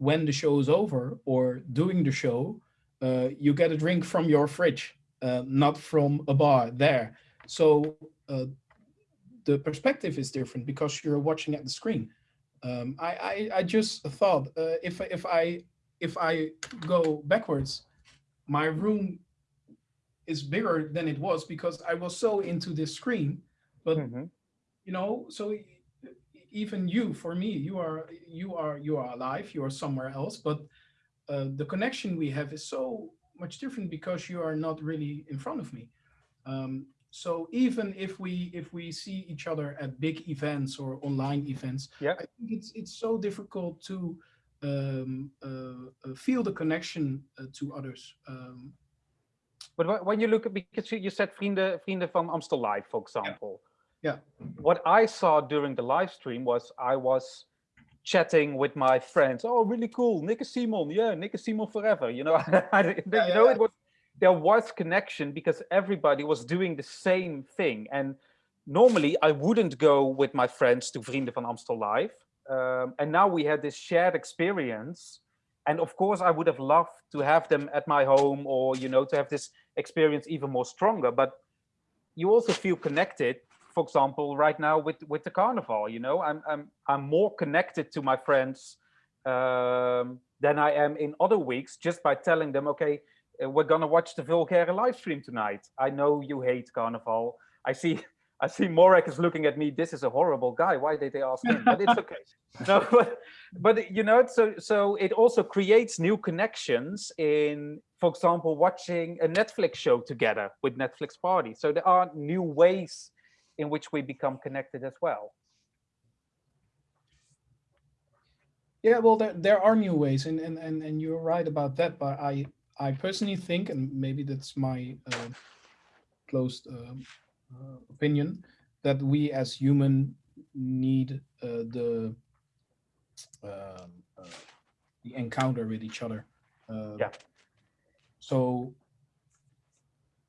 when the show is over or doing the show, uh, you get a drink from your fridge, uh, not from a bar there. So uh, the perspective is different because you're watching at the screen. Um, I, I, I just thought uh, if if I if I go backwards, my room is bigger than it was because I was so into this screen. But Mhm. you know, so even you, for me, you are you are you are alive. You are somewhere else, but uh, the connection we have is so much different because you are not really in front of me. Um, so even if we if we see each other at big events or online events, Yeah. I think it's it's so difficult to um, uh, uh, feel the connection uh, to others. Um, But when you look at, because you- you said Vrienden, Vrienden van Amstel Live, for example. Yeah. What I saw during the live stream was I was chatting with my friends. Oh, really cool. Nick Simon. Yeah, Nick Simon forever. You know, I, you Yeah, know, yeah. it was, there was connection because everybody was doing the same thing. And normally I wouldn't go with my friends to Vrienden van Amstel Live. Um, and now we had this shared experience. And of course, I would have loved to have them at my home or, you know, to have this experience even more stronger. But you also feel connected, for example, right now with, with the carnival, you know, I'm, I'm, I'm more connected to my friends um, than I am in other weeks just by telling them, okay, uh, we're gonna watch the Vulgaire live stream tonight. I know you hate carnival. I see I see Morag is looking at me. This is a horrible guy. Why did they ask him? But it's okay. No, but, but you know, so so it also creates new connections in, for example, watching a Netflix show together with Netflix Party. So there are new ways in which we become connected as well. Yeah, well, there, there are new ways, and, and, and, and you're right about that. But I, I personally think, and maybe that's my uh, closed uh, uh, opinion, that we as human need uh, the um, uh, the encounter with each other. Uh, Yeah. So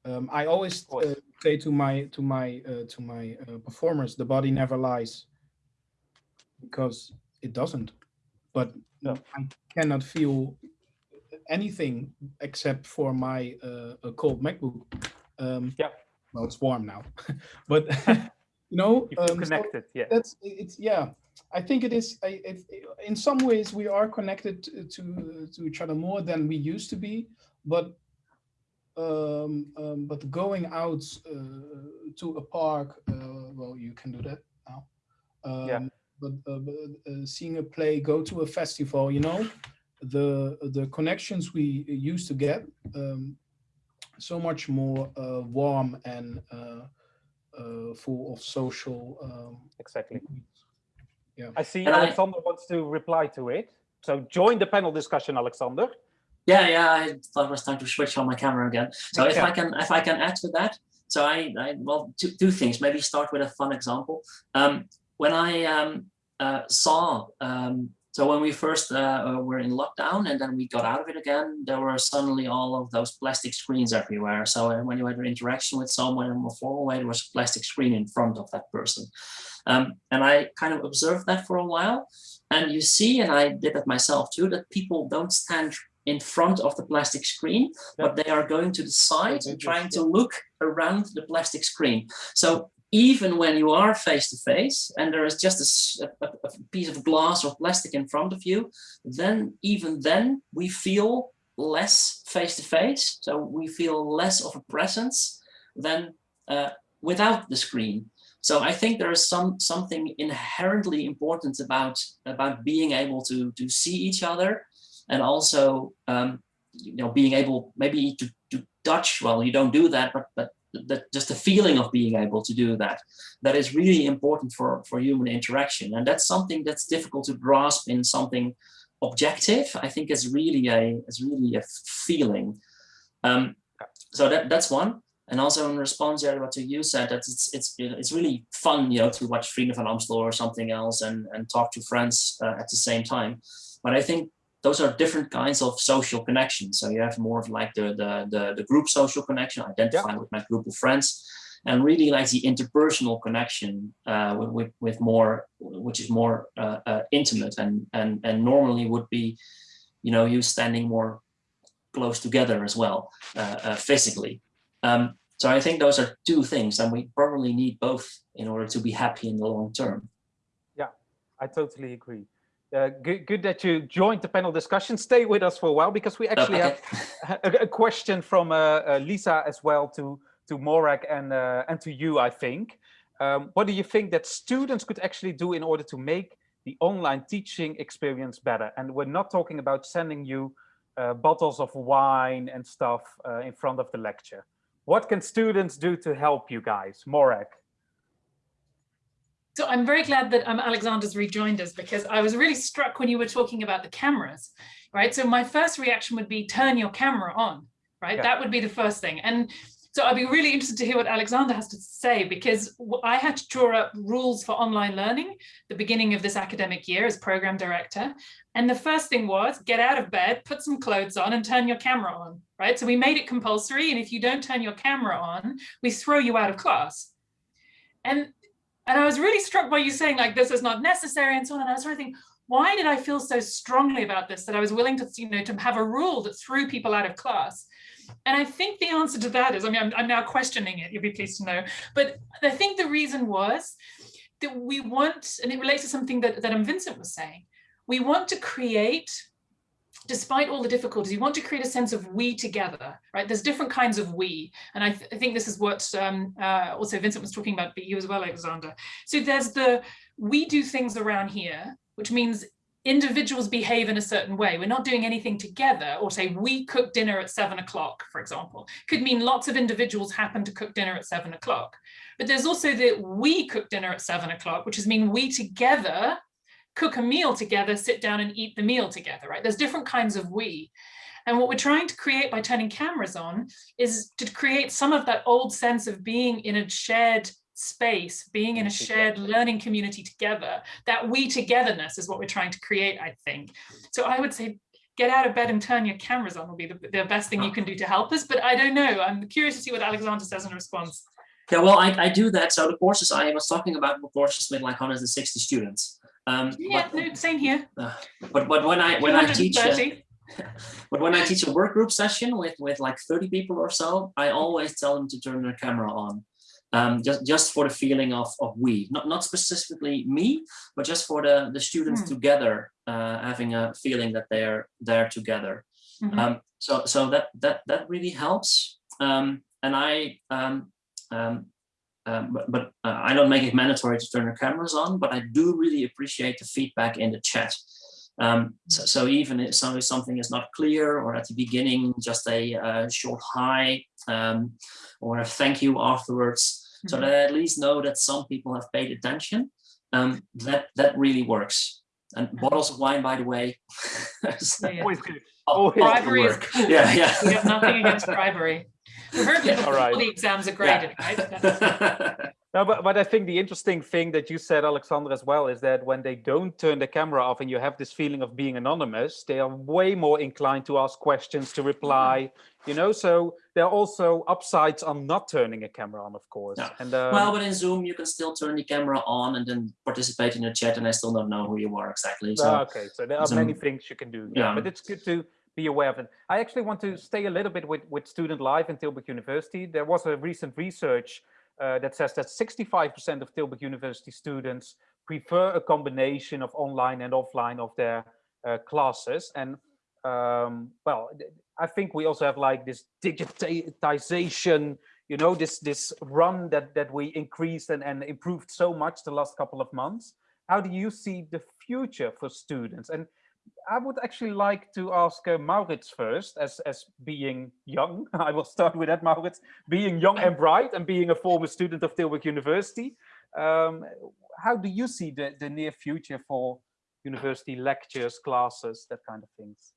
um, I always uh, say to my to my uh, to my uh, performers, the body never lies, because it doesn't but No. I cannot feel anything except for my uh, a cold MacBook. Um, Yeah. Well, it's warm now, but you know, um, so connected, yeah. that's it's yeah. I think it is. I, it, in some ways, we are connected to, to to each other more than we used to be, but. Um, um, but going out uh, to a park, uh, well, you can do that now. Um, Yeah. But, uh, but uh, seeing a play, go to a festival, you know, the the connections we used to get, um, so much more uh, warm and uh, uh, full of social. Um, Exactly. yeah. I see And I- Alexander wants to reply to it. So join the panel discussion, Alexander. Yeah, yeah, I thought it was time to switch on my camera again. So if I can, if I can add to that, so I, I well, two, two things. Maybe start with a fun example. Um, when I um, uh, saw, um, so when we first uh, uh, were in lockdown and then we got out of it again, there were suddenly all of those plastic screens everywhere. So uh, when you had an interaction with someone in a formal way, there was a plastic screen in front of that person. Um, and I kind of observed that for a while. And you see, and I did that myself too, that people don't stand in front of the plastic screen, but they are going to the side and trying to look around the plastic screen. So even when you are face to face and there is just a piece of glass or plastic in front of you, then even then we feel less face to face. So we feel less of a presence than uh, without the screen. So I think there is some something inherently important about about being able to to see each other and also um, you know being able maybe to, to touch well you don't do that but but that just the feeling of being able to do that that is really important for for human interaction. And that's something that's difficult to grasp in something objective i think is really a it's really a feeling. Um, so that that's one. And also in response yeah what you said that it's it's it's really fun you know to watch Vrienden van Amstel or something else and and talk to friends uh, at the same time. But i think those are different kinds of social connections. So you have more of like the the the, the group social connection, identify with my group of friends, and really like the interpersonal connection uh, with, with with more, which is more uh, uh, intimate and and and normally would be, you know, you standing more close together as well, uh, uh, physically. Um, so I think those are two things, and we probably need both in order to be happy in the long term. Yeah, I totally agree. Uh, good, good that you joined the panel discussion. Stay with us for a while because we actually Okay. have a, a question from uh, uh, Lisa as well to to Morag and uh, and to you, I think. Um, what do you think that students could actually do in order to make the online teaching experience better? And we're not talking about sending you uh, bottles of wine and stuff uh, in front of the lecture. What can students do to help you guys? Morag. So I'm very glad that um, Alexander's rejoined us because I was really struck when you were talking about the cameras, right? So my first reaction would be turn your camera on, right? Yeah. That would be the first thing. And so I'd be really interested to hear what Alexander has to say because I had to draw up rules for online learning the beginning of this academic year as program director. And the first thing was get out of bed, put some clothes on and turn your camera on, right? So we made it compulsory. And if you don't turn your camera on, we throw you out of class. And and I was really struck by you saying like this is not necessary and so on. And I was trying to think, why did I feel so strongly about this that I was willing to, you know, to have a rule that threw people out of class? And I think the answer to that is, I mean, I'm, I'm now questioning it, you'll be pleased to know, but I think the reason was that we want, and it relates to something that, that um, Vincent was saying, we want to create despite all the difficulties, you want to create a sense of we together, right? There's different kinds of we. And I, th I think this is what um, uh, also Vincent was talking about, but you as well, Alexander. So there's the, we do things around here, which means individuals behave in a certain way. We're not doing anything together or say we cook dinner at seven o'clock, for example. Could mean lots of individuals happen to cook dinner at seven o'clock. But there's also the we cook dinner at seven o'clock, which is mean we together cook a meal together, sit down and eat the meal together, right? There's different kinds of we. And what we're trying to create by turning cameras on is to create some of that old sense of being in a shared space, being in a shared learning community together. That we togetherness is what we're trying to create, I think. So I would say get out of bed and turn your cameras on will be the, the best thing you can do to help us. But I don't know. I'm curious to see what Alexander says in response. Yeah, well, I, I do that. So the courses I was talking about were courses with like 160 students. Um, Yeah, but, no, same here. uh, but but when I when I teach 230. but when I teach a work group session with with like 30 people or so, I always tell them to turn their camera on. Um, just just for the feeling of of we, not not specifically me, but just for the the students Hmm. together uh, having a feeling that they're there together. Mhm. Um, so so that that that really helps. Um, and I um, but, but uh, I don't make it mandatory to turn your cameras on, but I do really appreciate the feedback in the chat. Um, so, so even if something is not clear or at the beginning, just a uh, short hi um, or a thank you afterwards, so Mhm. that I at least know that some people have paid attention, um, that, that really works. And bottles of wine, by the way. is Yeah, yeah. Always good. off- always Bribery is word. cool. Yeah, yeah. We have nothing against bribery. We heard that All right. before the exams are graded, right? No, but, but I think the interesting thing that you said, Alexander, as well, is that when they don't turn the camera off and you have this feeling of being anonymous, they are way more inclined to ask questions, to reply, you know, so there are also upsides on not turning a camera on, of course. Yeah. And um, Well, but in Zoom, you can still turn the camera on and then participate in the chat, and I still don't know who you are exactly. So Ah, okay, so there are so- many things you can do. Yeah, Yeah. but it's good to be aware of it. I actually want to stay a little bit with, with student life in Tilburg University. There was a recent research uh, that says that 65% of Tilburg University students prefer a combination of online and offline of their uh, classes. And um, well, I think we also have like this digitization, you know, this this run that that we increased and, and improved so much the last couple of months. How do you see the future for students? And I would actually like to ask uh, Maurits first, as as being young. I will start with that, Maurits. Being young and bright, and being a former student of Tilburg University, um, how do you see the the near future for university lectures, classes, that kind of things?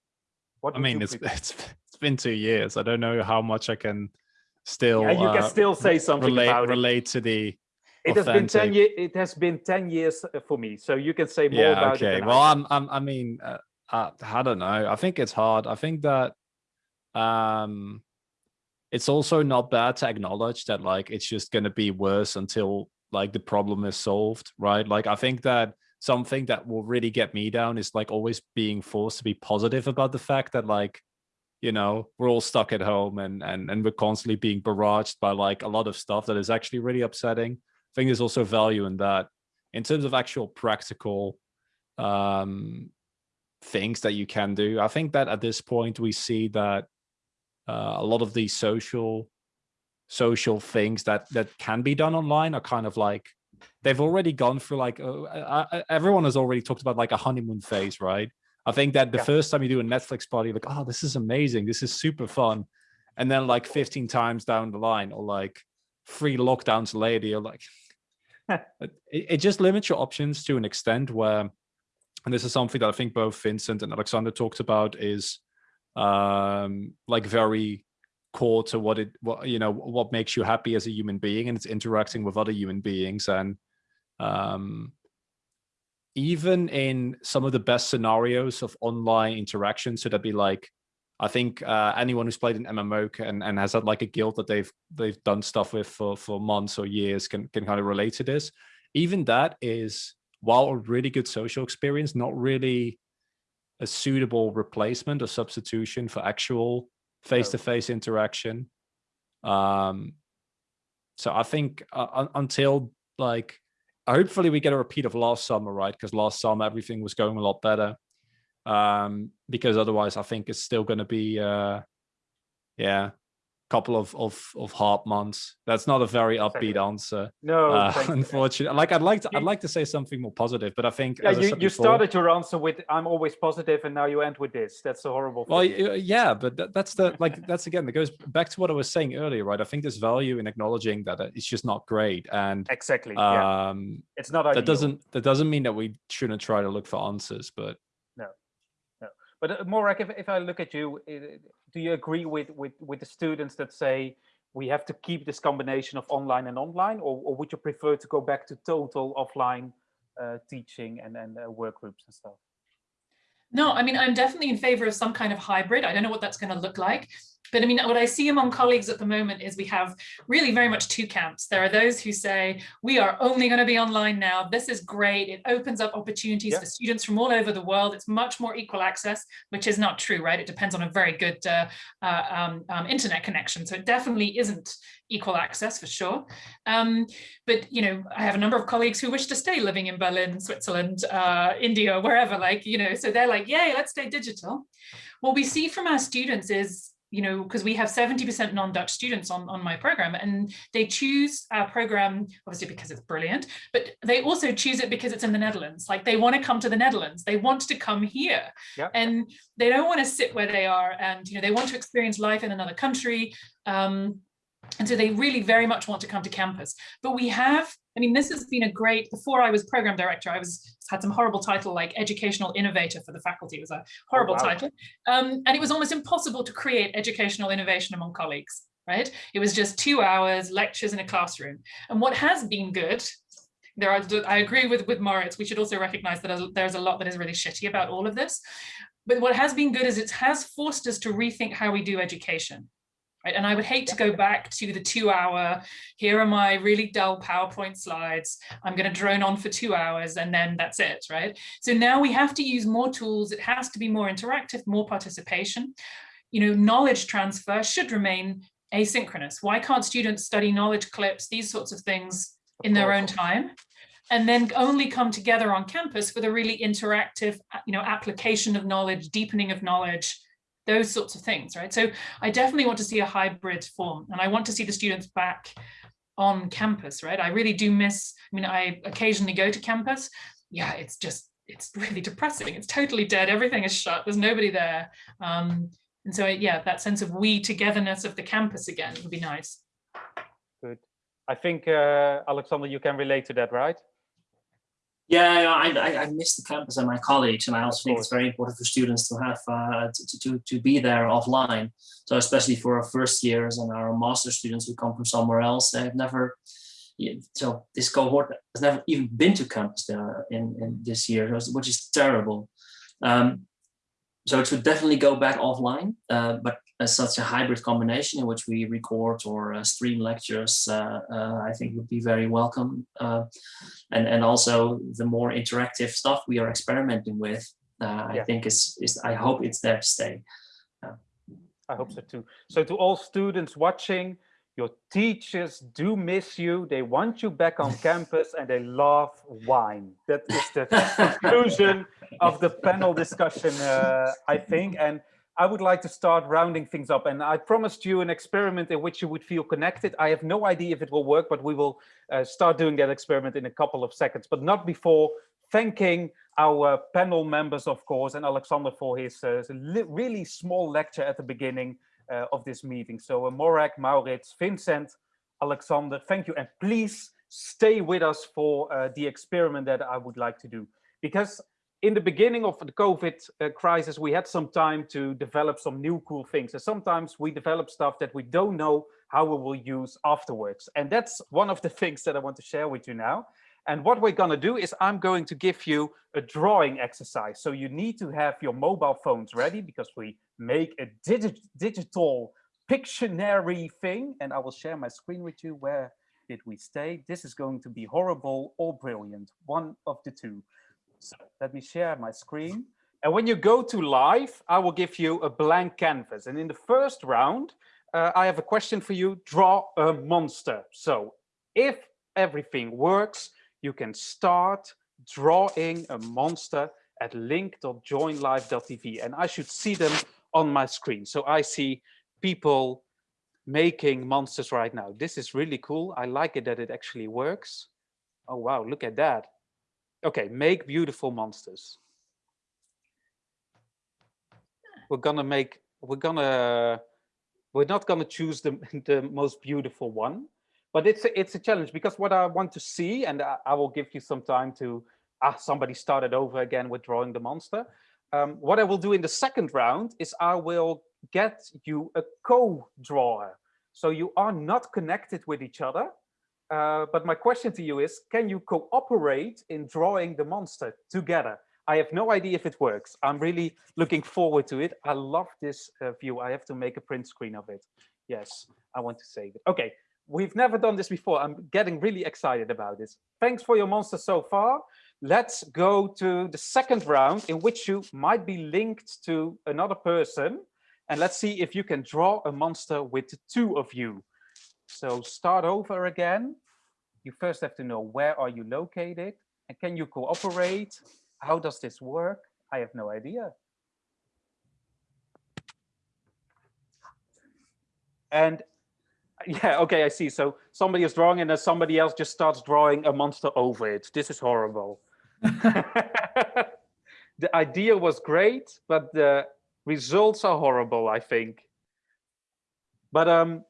What I mean, it's, it's it's been two years. I don't know how much I can still yeah, you can uh, still say something relate about it. relate to the It has been ten years. It has been ten years for me, so you can say more yeah about it. okay. than I well i'm, I'm i mean uh, uh, i don't know. I think it's hard. I think that um it's also not bad to acknowledge that like it's just going to be worse until like the problem is solved right? Like i think that something that will really get me down is like always being forced to be positive about the fact that like you know we're all stuck at home and and and we're constantly being barraged by like a lot of stuff that is actually really upsetting i think there's also value in that in terms of actual practical um, things that you can do. I think that at this point we see that uh, a lot of these social social things that that can be done online are kind of like they've already gone through like uh, everyone has already talked about like a honeymoon phase, right? I think that the yeah. first time you do a Netflix party, like, oh, this is amazing, this is super fun, and then like 15 times down the line, or like three lockdowns later, you're like, it, it just limits your options to an extent where, and this is something that I think both Vincent and Alexander talked about, is um, like very core to what it what you know what makes you happy as a human being and it's interacting with other human beings. And um even in some of the best scenarios of online interaction so that'd be like i think uh anyone who's played an mmo and and has had like a guild that they've they've done stuff with for for months or years can can kind of relate to this. Even that is while a really good social experience not really a suitable replacement or substitution for actual face-to-face -face interaction. Um so i think uh, until like hopefully we get a repeat of last summer right? Because last summer everything was going a lot better um because otherwise i think it's still going to be uh yeah couple of of of hard months. That's not a very upbeat answer. No, uh, unfortunately. Like I'd like to, I'd like to say something more positive, but I think yeah, you, you before, started your answer with "I'm always positive," and now you end with this. That's a horrible. Well, yeah, but that, that's the like that's again that goes back to what I was saying earlier, right? I think there's value in acknowledging that it's just not great, and exactly, um, yeah. it's not. Ideal. That doesn't that doesn't mean that we shouldn't try to look for answers, but. But uh, Morag, if if I look at you, do you agree with with with the students that say? we have to keep this combination of online and online, or, or would you prefer to go back to total offline uh, teaching and, and uh, work groups and stuff? No, I mean, I'm definitely in favor of some kind of hybrid. I don't know what that's going to look like. But I mean, what I see among colleagues at the moment is we have really very much two camps. There are those who say, we are only going to be online now. This is great. It opens up opportunities yeah. for students from all over the world. It's much more equal access, which is not true, right? It depends on a very good uh, uh, um, um, internet connection. So it definitely isn't equal access for sure. Um, but, you know, I have a number of colleagues who wish to stay living in Berlin, Switzerland, uh, India, wherever, like, you know, so they're like, yay, let's stay digital. What we see from our students is you know, because we have 70% non-Dutch students on, on my program and they choose our program, obviously because it's brilliant, but they also choose it because it's in the Netherlands. Like they want to come to the Netherlands, they want to come here yep. and they don't want to sit where they are and, you know, they want to experience life in another country. Um, and so they really very much want to come to campus. But we have, I mean, this has been a great, before I was program director, I was had some horrible title like educational innovator for the faculty. It was a horrible oh, wow. title. Um, and it was almost impossible to create educational innovation among colleagues, right? It was just two hours, lectures in a classroom. And what has been good, there are, I agree with, with Maurits, we should also recognize that there's a lot that is really shitty about all of this. But what has been good is it has forced us to rethink how we do education. Right? And I would hate to go back to the two hour, here are my really dull PowerPoint slides. I'm going to drone on for two hours and then that's it, right? So now we have to use more tools. It has to be more interactive, more participation. You know, knowledge transfer should remain asynchronous. Why can't students study knowledge clips, these sorts of things in their own time? and then only come together on campus for the really interactive, you know, application of knowledge, deepening of knowledge, those sorts of things, right? So I definitely want to see a hybrid form and I want to see the students back on campus, right? I really do miss, I mean, I occasionally go to campus. Yeah, it's just, it's really depressing. It's totally dead. Everything is shut. There's nobody there. Um, and so, yeah, that sense of we togetherness of the campus again would be nice. Good. I think, uh, Alexander, you can relate to that, right? Yeah, I, I, I miss the campus and my colleagues, and I also think it's very important for students to have uh, to, to to be there offline. So especially for our first years and our master students who come from somewhere else, they've never. So this cohort has never even been to campus there in in this year, which is terrible. Um, so it should definitely go back offline, uh, but as such a hybrid combination in which we record or uh, stream lectures, uh, uh, I think would be very welcome. Uh, and, and also the more interactive stuff we are experimenting with, uh, yeah. I think is, is, I hope it's there to stay. I hope so too. So to all students watching, Your teachers do miss you. They want you back on campus and they love wine. That is the conclusion of the panel discussion, uh, I think. And I would like to start rounding things up. And I promised you an experiment in which you would feel connected. I have no idea if it will work, but we will uh, start doing that experiment in a couple of seconds, but not before thanking our panel members, of course, and Alexander for his uh, really small lecture at the beginning uh, of this meeting. So uh, Morag, Maurits, Vincent, Alexander, thank you. And please stay with us for uh, the experiment that I would like to do. Because in the beginning of the COVID uh, crisis, we had some time to develop some new cool things. And sometimes we develop stuff that we don't know how we will use afterwards. And that's one of the things that I want to share with you now. And what we're going to do is I'm going to give you a drawing exercise. So you need to have your mobile phones ready because we make a digi digital Pictionary thing. And I will share my screen with you. Where did we stay? This is going to be horrible or brilliant, one of the two. So let me share my screen. And when you go to live, I will give you a blank canvas. And in the first round, uh, I have a question for you. Draw a monster. So if everything works, you can start drawing a monster at link.joinlive.tv and I should see them on my screen. So I see people making monsters right now. This is really cool. I like it that it actually works. Oh, wow, look at that. Okay, make beautiful monsters. We're gonna make, we're gonna, we're not gonna choose the, the most beautiful one. But it's a, it's a challenge because what I want to see, and I, I will give you some time to, ah, somebody started over again with drawing the monster. Um, what I will do in the second round is I will get you a co-drawer. So you are not connected with each other. Uh, but my question to you is, can you cooperate in drawing the monster together? I have no idea if it works. I'm really looking forward to it. I love this uh, view. I have to make a print screen of it. Yes, I want to save it. Okay, We've never done this before. I'm getting really excited about this. Thanks for your monster so far. Let's go to the second round in which you might be linked to another person. And let's see if you can draw a monster with two of you. So start over again. You first have to know where are you located and can you cooperate? How does this work? I have no idea. And yeah, okay, I see. So somebody is drawing and then somebody else just starts drawing a monster over it. This is horrible. the idea was great, but the results are horrible, I think. But um,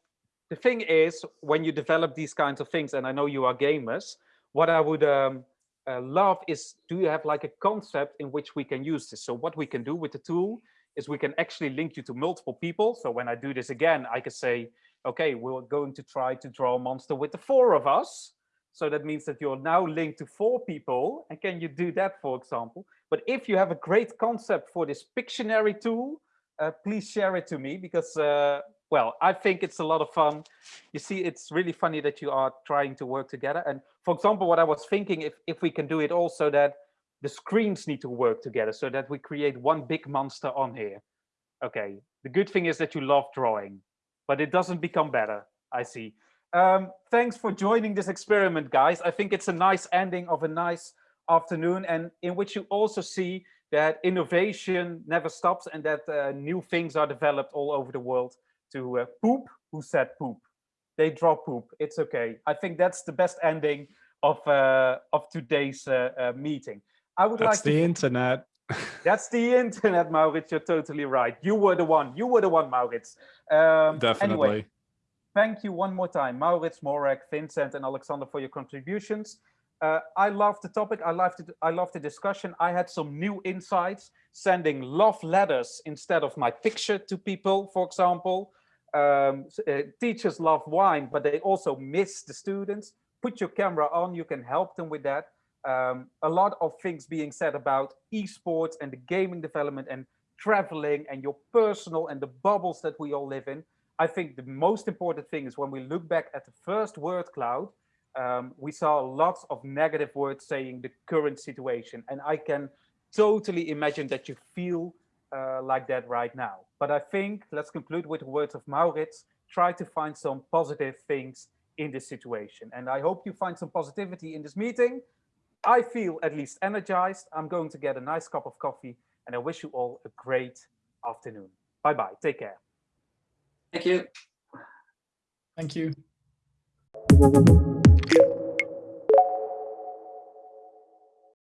the thing is, when you develop these kinds of things, and I know you are gamers, what I would um, uh, love is, do you have like a concept in which we can use this? So what we can do with the tool is we can actually link you to multiple people. So when I do this again, I can say, okay, we're going to try to draw a monster with the four of us. So that means that you're now linked to four people. And can you do that, for example? But if you have a great concept for this Pictionary tool, uh, please share it to me because, uh, well, I think it's a lot of fun. You see, it's really funny that you are trying to work together. And for example, what I was thinking, if, if we can do it also that the screens need to work together so that we create one big monster on here. Okay, the good thing is that you love drawing but it doesn't become better, I see. Um, thanks for joining this experiment, guys. I think it's a nice ending of a nice afternoon and in which you also see that innovation never stops and that uh, new things are developed all over the world to uh, poop. Who said poop? They draw poop. It's okay. I think that's the best ending of uh, of today's uh, uh, meeting. I would that's like the internet. That's the internet, Maurits. You're totally right. You were the one. You were the one, Maurits. Um, Definitely. Anyway, thank you one more time, Maurits, Morag, Vincent, and Alexander for your contributions. Uh, I love the topic. I love the, I love the discussion. I had some new insights, sending love letters instead of my picture to people, for example. Um, uh, teachers love wine, but they also miss the students. Put your camera on. You can help them with that um, a lot of things being said about esports and the gaming development and traveling and your personal and the bubbles that we all live in. I think the most important thing is when we look back at the first word cloud, um, we saw lots of negative words saying the current situation. And I can totally imagine that you feel uh, like that right now. But I think, let's conclude with the words of Maurits, try to find some positive things in this situation. And I hope you find some positivity in this meeting. I feel at least energized. I'm going to get a nice cup of coffee and I wish you all a great afternoon. Bye-bye. Take care. Thank you. Thank you.